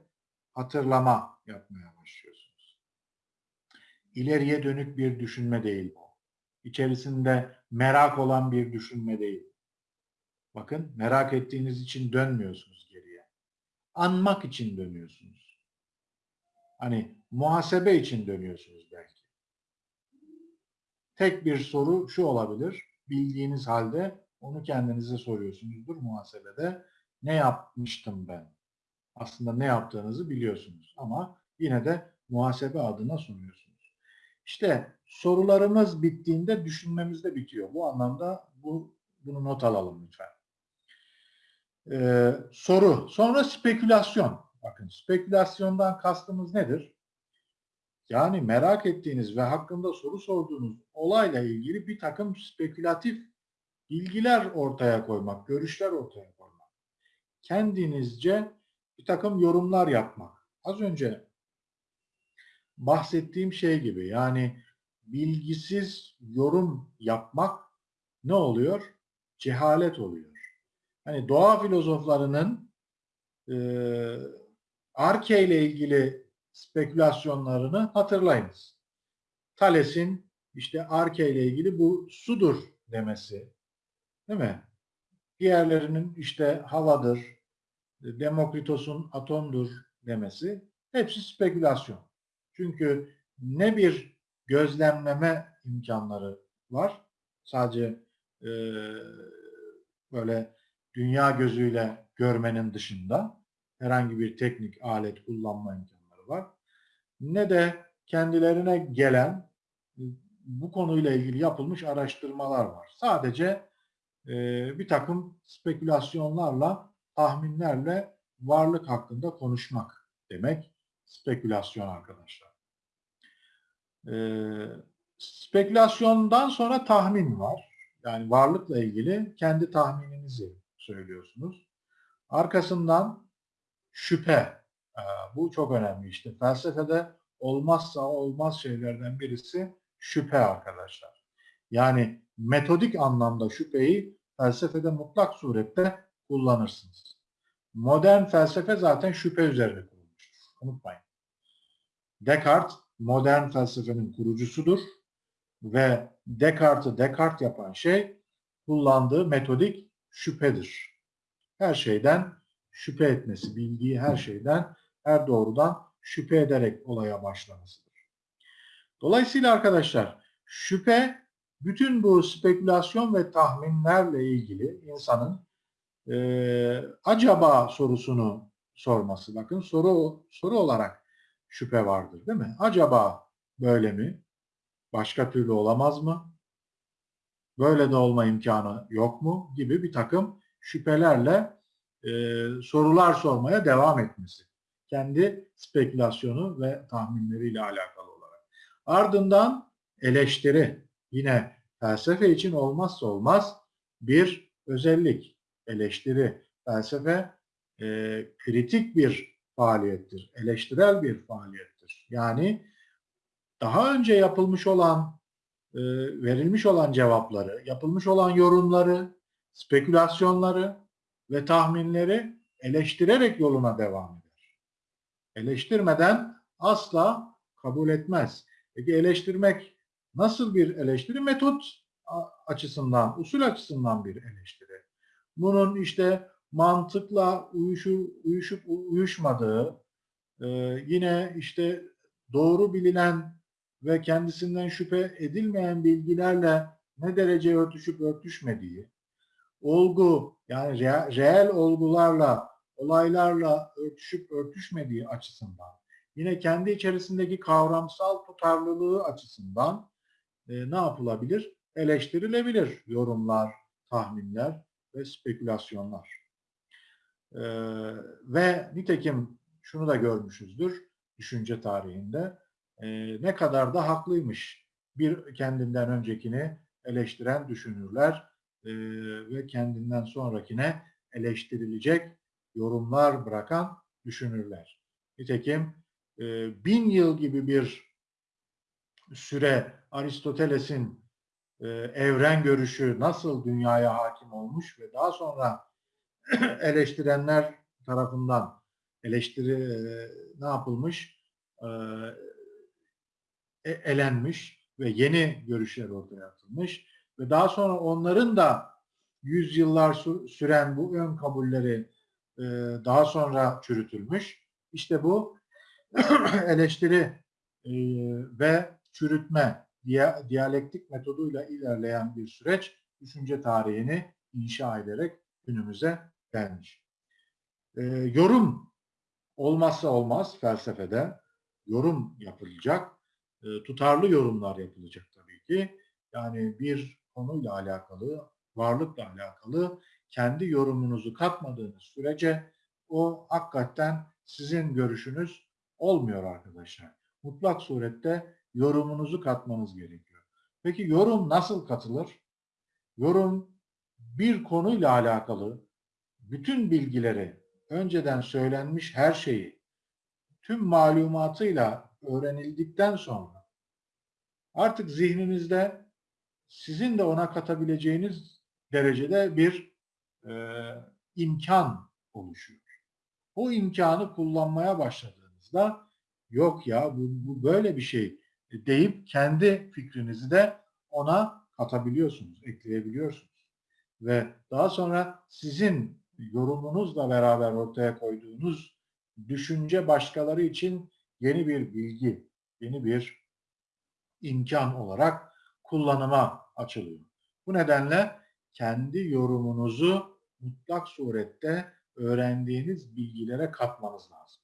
hatırlama yapmaya başlıyorsunuz. İleriye dönük bir düşünme değil bu. İçerisinde merak olan bir düşünme değil. Bakın merak ettiğiniz için dönmüyorsunuz geriye. Anmak için dönüyorsunuz. Hani muhasebe için dönüyorsunuz belki. Tek bir soru şu olabilir. Bildiğiniz halde onu kendinize soruyorsunuzdur muhasebede. Ne yapmıştım ben? Aslında ne yaptığınızı biliyorsunuz ama yine de muhasebe adına soruyorsunuz. İşte sorularımız bittiğinde düşünmemiz de bitiyor. Bu anlamda bu bunu not alalım lütfen. Ee, soru. Sonra spekülasyon. Bakın spekülasyondan kastımız nedir? Yani merak ettiğiniz ve hakkında soru sorduğunuz olayla ilgili bir takım spekülatif bilgiler ortaya koymak, görüşler ortaya koymak. Kendinizce bir takım yorumlar yapmak. Az önce bahsettiğim şey gibi yani bilgisiz yorum yapmak ne oluyor? Cehalet oluyor. Hani doğa filozoflarının e, Arke ile ilgili spekülasyonlarını hatırlayınız. Thales'in işte Arke ile ilgili bu sudur demesi. Değil mi? Diğerlerinin işte havadır, Demokritos'un atomdur demesi hepsi spekülasyon. Çünkü ne bir gözlemleme imkanları var. Sadece e, böyle dünya gözüyle görmenin dışında herhangi bir teknik alet kullanma imkanları var. Ne de kendilerine gelen bu konuyla ilgili yapılmış araştırmalar var. Sadece e, bir takım spekülasyonlarla, tahminlerle varlık hakkında konuşmak demek spekülasyon arkadaşlar. E, spekülasyondan sonra tahmin var. Yani varlıkla ilgili kendi tahmininizi söylüyorsunuz. Arkasından şüphe. Ee, bu çok önemli işte. Felsefede olmazsa olmaz şeylerden birisi şüphe arkadaşlar. Yani metodik anlamda şüpheyi felsefede mutlak surette kullanırsınız. Modern felsefe zaten şüphe üzerine kurulmuştur. Unutmayın. Descartes modern felsefenin kurucusudur ve Descartes'i Descartes yapan şey kullandığı metodik şüphedir. Her şeyden şüphe etmesi, bildiği her şeyden, her doğrudan şüphe ederek olaya başlamasıdır. Dolayısıyla arkadaşlar şüphe bütün bu spekülasyon ve tahminlerle ilgili insanın e, acaba sorusunu sorması. Bakın soru soru olarak şüphe vardır değil mi? Acaba böyle mi? Başka türlü olamaz mı? Böyle de olma imkanı yok mu? Gibi bir takım şüphelerle e, sorular sormaya devam etmesi. Kendi spekülasyonu ve tahminleriyle alakalı olarak. Ardından eleştiri. Yine felsefe için olmazsa olmaz bir özellik. Eleştiri. Felsefe e, kritik bir faaliyettir. Eleştirel bir faaliyettir. Yani daha önce yapılmış olan e, verilmiş olan cevapları, yapılmış olan yorumları, spekülasyonları ve tahminleri eleştirerek yoluna devam eder. Eleştirmeden asla kabul etmez. Peki eleştirmek nasıl bir eleştiri? Metot açısından, usul açısından bir eleştiri. Bunun işte mantıkla uyuşu, uyuşup uyuşmadığı, e, yine işte doğru bilinen ve kendisinden şüphe edilmeyen bilgilerle ne derece örtüşüp örtüşmediği, olgu yani rea- reel olgularla, olaylarla örtüşüp örtüşmediği açısından, yine kendi içerisindeki kavramsal tutarlılığı açısından e, ne yapılabilir? Eleştirilebilir yorumlar, tahminler ve spekülasyonlar. E, ve nitekim şunu da görmüşüzdür düşünce tarihinde e, ne kadar da haklıymış bir kendinden öncekini eleştiren düşünürler e, ve kendinden sonrakine eleştirilecek yorumlar bırakan düşünürler. Nitekim e, bin yıl gibi bir süre Aristoteles'in e, evren görüşü nasıl dünyaya hakim olmuş ve daha sonra eleştirenler tarafından eleştiri e, ne yapılmış? E, e, elenmiş ve yeni görüşler ortaya atılmış ve daha sonra onların da yüzyıllar sü- süren bu ön kabulleri e, daha sonra çürütülmüş. İşte bu eleştiri e, ve çürütme diya, diyalektik metoduyla ilerleyen bir süreç düşünce tarihini inşa ederek günümüze gelmiş. E, yorum olmazsa olmaz felsefede yorum yapılacak. E, tutarlı yorumlar yapılacak tabii ki. Yani bir konuyla alakalı, varlıkla alakalı kendi yorumunuzu katmadığınız sürece o hakikaten sizin görüşünüz olmuyor arkadaşlar. Mutlak surette yorumunuzu katmanız gerekiyor. Peki yorum nasıl katılır? Yorum bir konuyla alakalı bütün bilgileri, önceden söylenmiş her şeyi, tüm malumatıyla öğrenildikten sonra artık zihninizde sizin de ona katabileceğiniz derecede bir e, imkan oluşuyor. O imkanı kullanmaya başladığınızda yok ya bu, bu böyle bir şey deyip kendi fikrinizi de ona katabiliyorsunuz, ekleyebiliyorsunuz. Ve daha sonra sizin yorumunuzla beraber ortaya koyduğunuz düşünce başkaları için yeni bir bilgi, yeni bir imkan olarak kullanıma açılıyor. Bu nedenle kendi yorumunuzu mutlak surette öğrendiğiniz bilgilere katmanız lazım.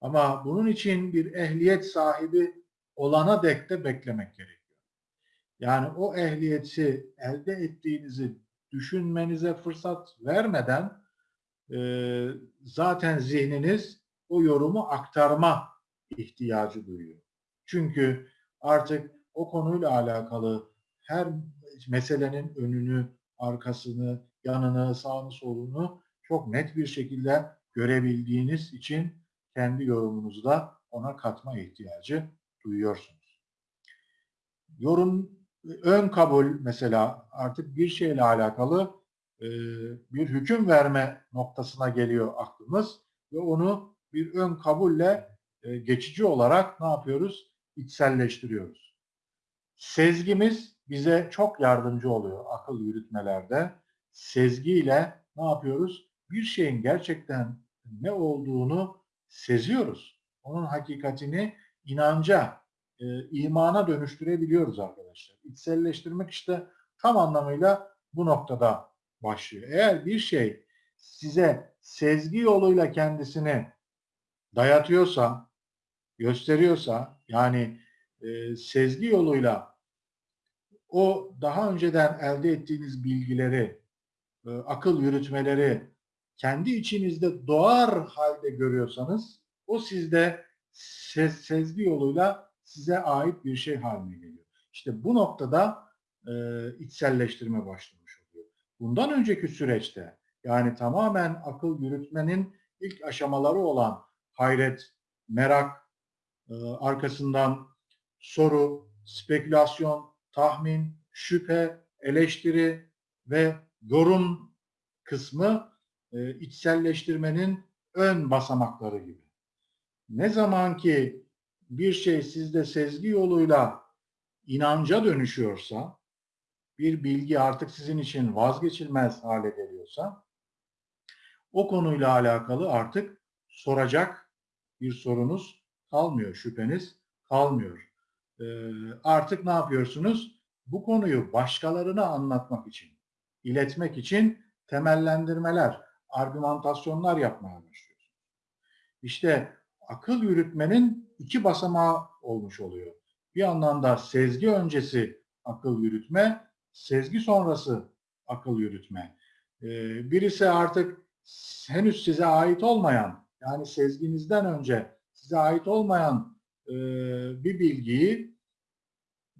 Ama bunun için bir ehliyet sahibi olana dek de beklemek gerekiyor. Yani o ehliyeti elde ettiğinizi düşünmenize fırsat vermeden e, zaten zihniniz o yorumu aktarma ihtiyacı duyuyor. Çünkü artık o konuyla alakalı her meselenin önünü, arkasını, yanını, sağını, solunu çok net bir şekilde görebildiğiniz için kendi yorumunuzu da ona katma ihtiyacı duyuyorsunuz. Yorum, ön kabul mesela artık bir şeyle alakalı e, bir hüküm verme noktasına geliyor aklımız ve onu bir ön kabulle e, geçici olarak ne yapıyoruz? İçselleştiriyoruz. Sezgimiz bize çok yardımcı oluyor akıl yürütmelerde. Sezgiyle ne yapıyoruz? Bir şeyin gerçekten ne olduğunu seziyoruz. Onun hakikatini inanca, e, imana dönüştürebiliyoruz arkadaşlar. İçselleştirmek işte tam anlamıyla bu noktada başlıyor. Eğer bir şey size sezgi yoluyla kendisini dayatıyorsa, gösteriyorsa, yani e, sezgi yoluyla o daha önceden elde ettiğiniz bilgileri, e, akıl yürütmeleri kendi içinizde doğar halde görüyorsanız o sizde ses, sezgi yoluyla size ait bir şey haline geliyor. İşte bu noktada e, içselleştirme başlamış oluyor. Bundan önceki süreçte yani tamamen akıl yürütmenin ilk aşamaları olan hayret, merak, e, arkasından soru, spekülasyon, tahmin, şüphe, eleştiri ve yorum kısmı e, içselleştirmenin ön basamakları gibi. Ne zaman ki bir şey sizde sezgi yoluyla inanca dönüşüyorsa, bir bilgi artık sizin için vazgeçilmez hale geliyorsa, o konuyla alakalı artık soracak bir sorunuz kalmıyor, şüpheniz kalmıyor. Ee, artık ne yapıyorsunuz? Bu konuyu başkalarına anlatmak için, iletmek için temellendirmeler, argümantasyonlar yapmaya başlıyorsunuz. İşte akıl yürütmenin iki basamağı olmuş oluyor. Bir yandan da sezgi öncesi akıl yürütme, sezgi sonrası akıl yürütme. Ee, birisi artık henüz size ait olmayan, yani sezginizden önce size ait olmayan e, bir bilgiyi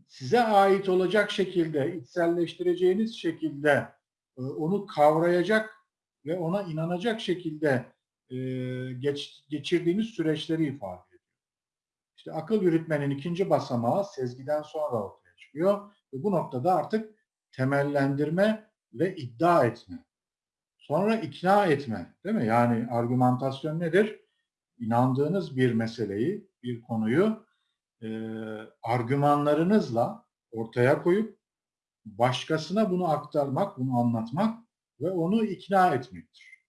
size ait olacak şekilde, içselleştireceğiniz şekilde e, onu kavrayacak ve ona inanacak şekilde e, geç, geçirdiğiniz süreçleri ifade. İşte akıl yürütmenin ikinci basamağı sezgiden sonra ortaya çıkıyor ve bu noktada artık temellendirme ve iddia etme. Sonra ikna etme, değil mi? Yani argümantasyon nedir? İnandığınız bir meseleyi, bir konuyu e, argümanlarınızla ortaya koyup başkasına bunu aktarmak, bunu anlatmak ve onu ikna etmektir.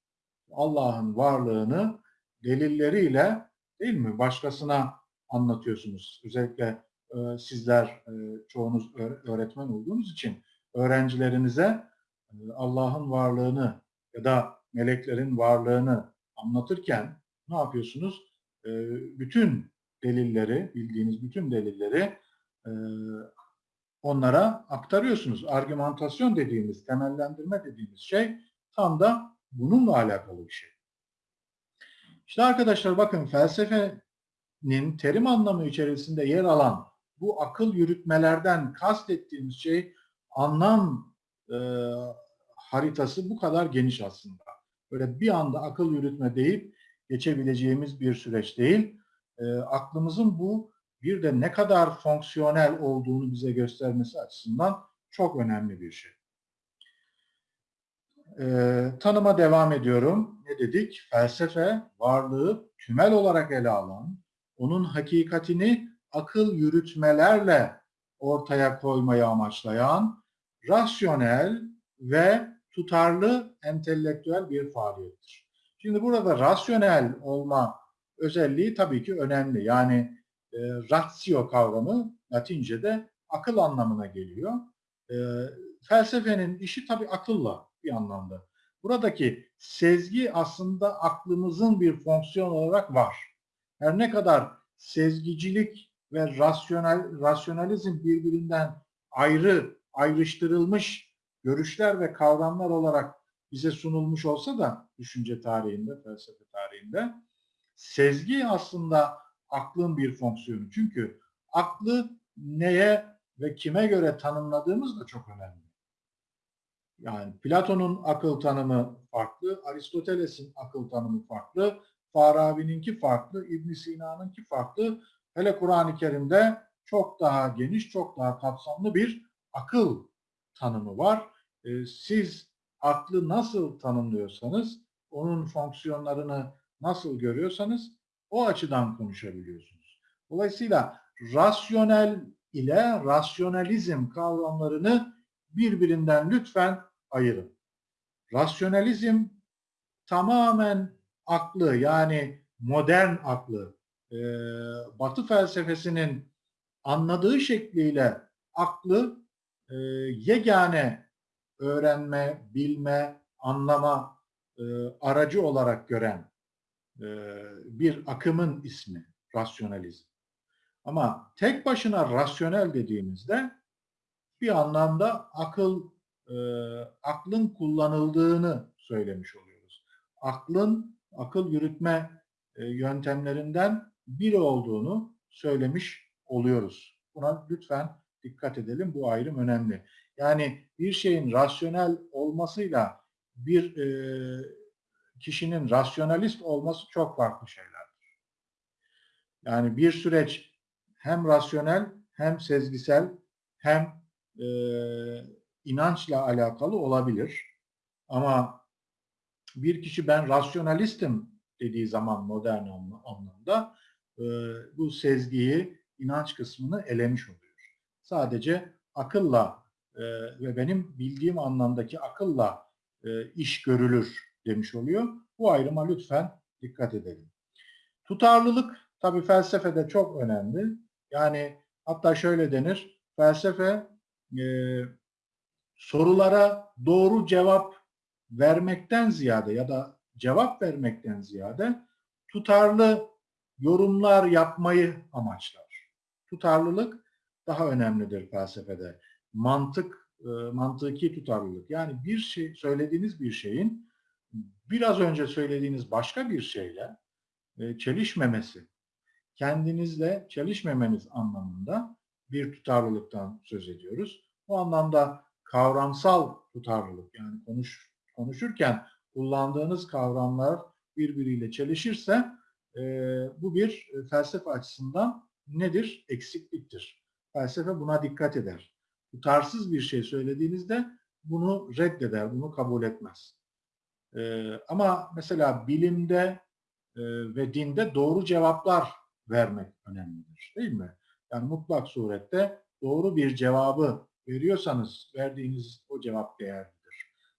Allah'ın varlığını delilleriyle değil mi başkasına anlatıyorsunuz. Özellikle e, sizler e, çoğunuz öğretmen olduğunuz için öğrencilerinize e, Allah'ın varlığını ya da meleklerin varlığını anlatırken ne yapıyorsunuz? E, bütün delilleri, bildiğiniz bütün delilleri e, onlara aktarıyorsunuz. Argümantasyon dediğimiz, temellendirme dediğimiz şey tam da bununla alakalı bir şey. İşte arkadaşlar bakın felsefenin terim anlamı içerisinde yer alan bu akıl yürütmelerden kastettiğimiz şey anlam e, haritası bu kadar geniş aslında. Böyle bir anda akıl yürütme deyip geçebileceğimiz bir süreç değil. E, aklımızın bu bir de ne kadar fonksiyonel olduğunu bize göstermesi açısından çok önemli bir şey. Ee, tanıma devam ediyorum. Ne dedik? Felsefe varlığı tümel olarak ele alan, onun hakikatini akıl yürütmelerle ortaya koymayı amaçlayan, rasyonel ve tutarlı entelektüel bir faaliyettir. Şimdi burada rasyonel olma özelliği tabii ki önemli. Yani e, ratio kavramı Latince'de akıl anlamına geliyor. E, felsefenin işi tabii akılla bir anlamda. Buradaki sezgi aslında aklımızın bir fonksiyon olarak var. Her ne kadar sezgicilik ve rasyonel rasyonalizm birbirinden ayrı, ayrıştırılmış görüşler ve kavramlar olarak bize sunulmuş olsa da düşünce tarihinde, felsefe tarihinde sezgi aslında aklın bir fonksiyonu. Çünkü aklı neye ve kime göre tanımladığımız da çok önemli. Yani Platon'un akıl tanımı farklı, Aristoteles'in akıl tanımı farklı, Farabi'ninki farklı, İbn Sina'nınki farklı. Hele Kur'an-ı Kerim'de çok daha geniş, çok daha kapsamlı bir akıl tanımı var. Ee, siz aklı nasıl tanımlıyorsanız, onun fonksiyonlarını nasıl görüyorsanız o açıdan konuşabiliyorsunuz. Dolayısıyla rasyonel ile rasyonalizm kavramlarını birbirinden lütfen ayırın. Rasyonalizm tamamen aklı yani modern aklı, e, Batı felsefesinin anladığı şekliyle aklı e, yegane öğrenme, bilme, anlama e, aracı olarak gören e, bir akımın ismi rasyonalizm. Ama tek başına rasyonel dediğimizde bir anlamda akıl e, aklın kullanıldığını söylemiş oluyoruz. Aklın akıl yürütme e, yöntemlerinden biri olduğunu söylemiş oluyoruz. Buna lütfen dikkat edelim. Bu ayrım önemli. Yani bir şeyin rasyonel olmasıyla bir e, kişinin rasyonalist olması çok farklı şeylerdir. Yani bir süreç hem rasyonel hem sezgisel hem e, inançla alakalı olabilir. Ama bir kişi ben rasyonalistim dediği zaman modern anla- anlamda bu sezgiyi, inanç kısmını elemiş oluyor. Sadece akılla ve benim bildiğim anlamdaki akılla iş görülür demiş oluyor. Bu ayrıma lütfen dikkat edelim. Tutarlılık tabii felsefede çok önemli. Yani hatta şöyle denir, felsefe e, sorulara doğru cevap vermekten ziyade ya da cevap vermekten ziyade tutarlı yorumlar yapmayı amaçlar. Tutarlılık daha önemlidir felsefede. Mantık, e, mantıki tutarlılık. Yani bir şey, söylediğiniz bir şeyin biraz önce söylediğiniz başka bir şeyle e, çelişmemesi, kendinizle çelişmemeniz anlamında bir tutarlılıktan söz ediyoruz. Bu anlamda kavramsal tutarlılık yani konuş, konuşurken kullandığınız kavramlar birbiriyle çelişirse e, bu bir e, felsefe açısından nedir? Eksikliktir. Felsefe buna dikkat eder. Tutarsız bir şey söylediğinizde bunu reddeder, bunu kabul etmez. E, ama mesela bilimde e, ve dinde doğru cevaplar vermek önemlidir. Değil mi? Yani mutlak surette doğru bir cevabı veriyorsanız verdiğiniz o cevap değerlidir.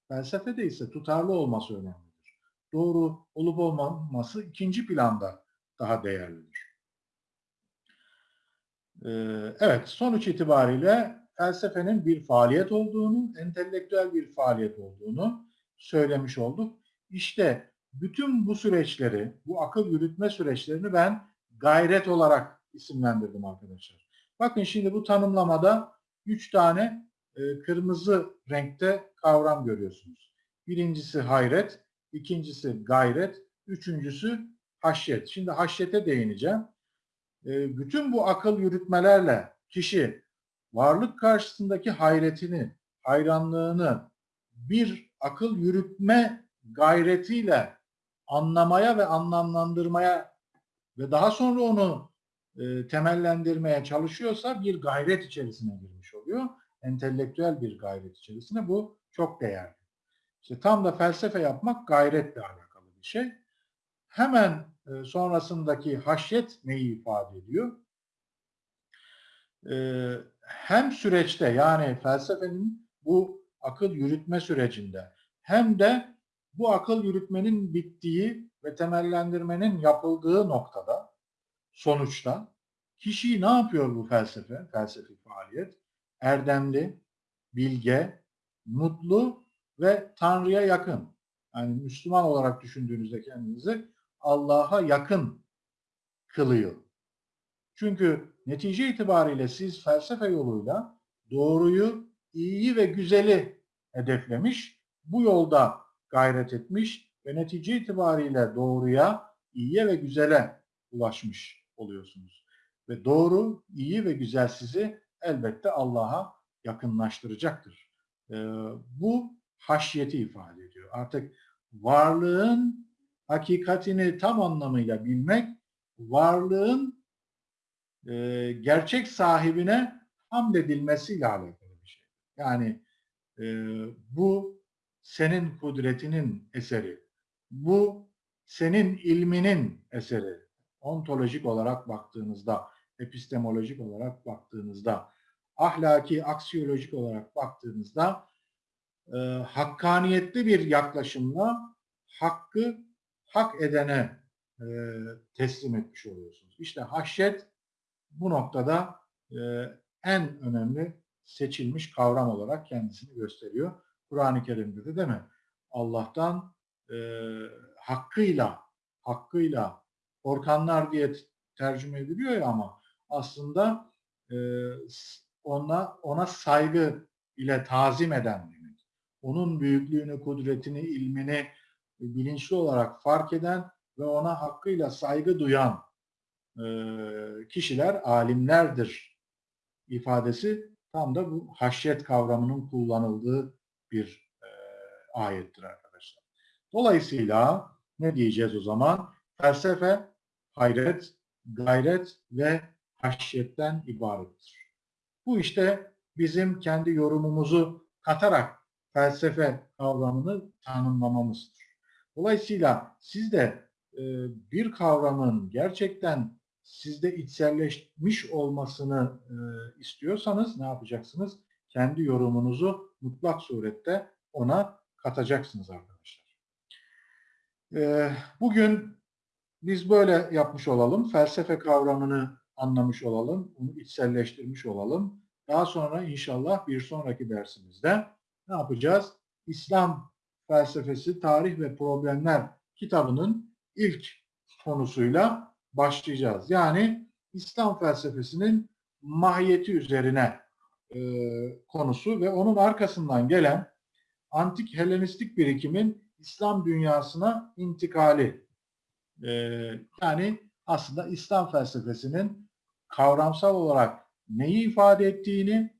Felsefede ise tutarlı olması önemlidir. Doğru olup olmaması ikinci planda daha değerlidir. Ee, evet, sonuç itibariyle felsefenin bir faaliyet olduğunu, entelektüel bir faaliyet olduğunu söylemiş olduk. İşte bütün bu süreçleri, bu akıl yürütme süreçlerini ben gayret olarak isimlendirdim arkadaşlar. Bakın şimdi bu tanımlamada üç tane e, kırmızı renkte kavram görüyorsunuz. Birincisi hayret, ikincisi gayret, üçüncüsü haşyet. Şimdi haşyete değineceğim. E, bütün bu akıl yürütmelerle kişi varlık karşısındaki hayretini, hayranlığını bir akıl yürütme gayretiyle anlamaya ve anlamlandırmaya ve daha sonra onu e, temellendirmeye çalışıyorsa bir gayret içerisine girmiş oluyor. Entelektüel bir gayret içerisine bu çok değerli. İşte tam da felsefe yapmak gayretle alakalı bir şey. Hemen e, sonrasındaki haşyet neyi ifade ediyor? E, hem süreçte yani felsefenin bu akıl yürütme sürecinde hem de bu akıl yürütmenin bittiği ve temellendirmenin yapıldığı noktada sonuçta kişiyi ne yapıyor bu felsefe, felsefi faaliyet? Erdemli, bilge, mutlu ve Tanrı'ya yakın. Yani Müslüman olarak düşündüğünüzde kendinizi Allah'a yakın kılıyor. Çünkü netice itibariyle siz felsefe yoluyla doğruyu, iyiyi ve güzeli hedeflemiş, bu yolda gayret etmiş ve netice itibariyle doğruya, iyiye ve güzele ulaşmış oluyorsunuz. Ve doğru, iyi ve güzel sizi elbette Allah'a yakınlaştıracaktır. Ee, bu haşyeti ifade ediyor. Artık varlığın hakikatini tam anlamıyla bilmek, varlığın e, gerçek sahibine hamd edilmesiyle alakalı bir şey. Yani e, bu senin kudretinin eseri. Bu senin ilminin eseri. Ontolojik olarak baktığınızda, epistemolojik olarak baktığınızda, ahlaki, aksiyolojik olarak baktığınızda e, hakkaniyetli bir yaklaşımla hakkı hak edene e, teslim etmiş oluyorsunuz. İşte haşyet bu noktada e, en önemli seçilmiş kavram olarak kendisini gösteriyor. Kur'an-ı Kerim'de de değil mi? Allah'tan e, hakkıyla, hakkıyla korkanlar diye tercüme ediliyor ya ama aslında e, ona, ona saygı ile tazim eden demek. Onun büyüklüğünü, kudretini, ilmini bilinçli olarak fark eden ve ona hakkıyla saygı duyan e, kişiler alimlerdir ifadesi tam da bu haşyet kavramının kullanıldığı bir e, ayettir arkadaşlar. Dolayısıyla ne diyeceğiz o zaman? Felsefe, hayret, gayret ve haşyetten ibarettir. Bu işte bizim kendi yorumumuzu katarak felsefe kavramını tanımlamamızdır. Dolayısıyla siz de e, bir kavramın gerçekten sizde içselleşmiş olmasını e, istiyorsanız ne yapacaksınız? Kendi yorumunuzu mutlak surette ona katacaksınız arkadaşlar. E, bugün biz böyle yapmış olalım. Felsefe kavramını anlamış olalım. Onu içselleştirmiş olalım. Daha sonra inşallah bir sonraki dersimizde ne yapacağız? İslam felsefesi, tarih ve problemler kitabının ilk konusuyla başlayacağız. Yani İslam felsefesinin mahiyeti üzerine e, konusu ve onun arkasından gelen antik Helenistik birikimin İslam dünyasına intikali. E, yani aslında İslam felsefesinin kavramsal olarak neyi ifade ettiğini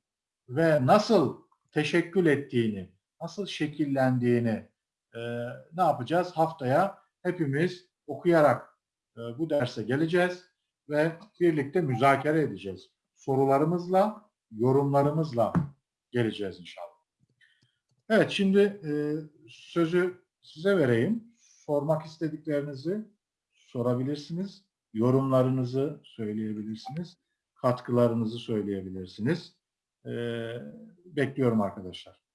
ve nasıl teşekkül ettiğini, nasıl şekillendiğini e, ne yapacağız? Haftaya hepimiz okuyarak e, bu derse geleceğiz ve birlikte müzakere edeceğiz. Sorularımızla, yorumlarımızla geleceğiz inşallah. Evet, şimdi e, sözü size vereyim. Sormak istediklerinizi sorabilirsiniz. Yorumlarınızı söyleyebilirsiniz. Katkılarınızı söyleyebilirsiniz. E, bekliyorum arkadaşlar.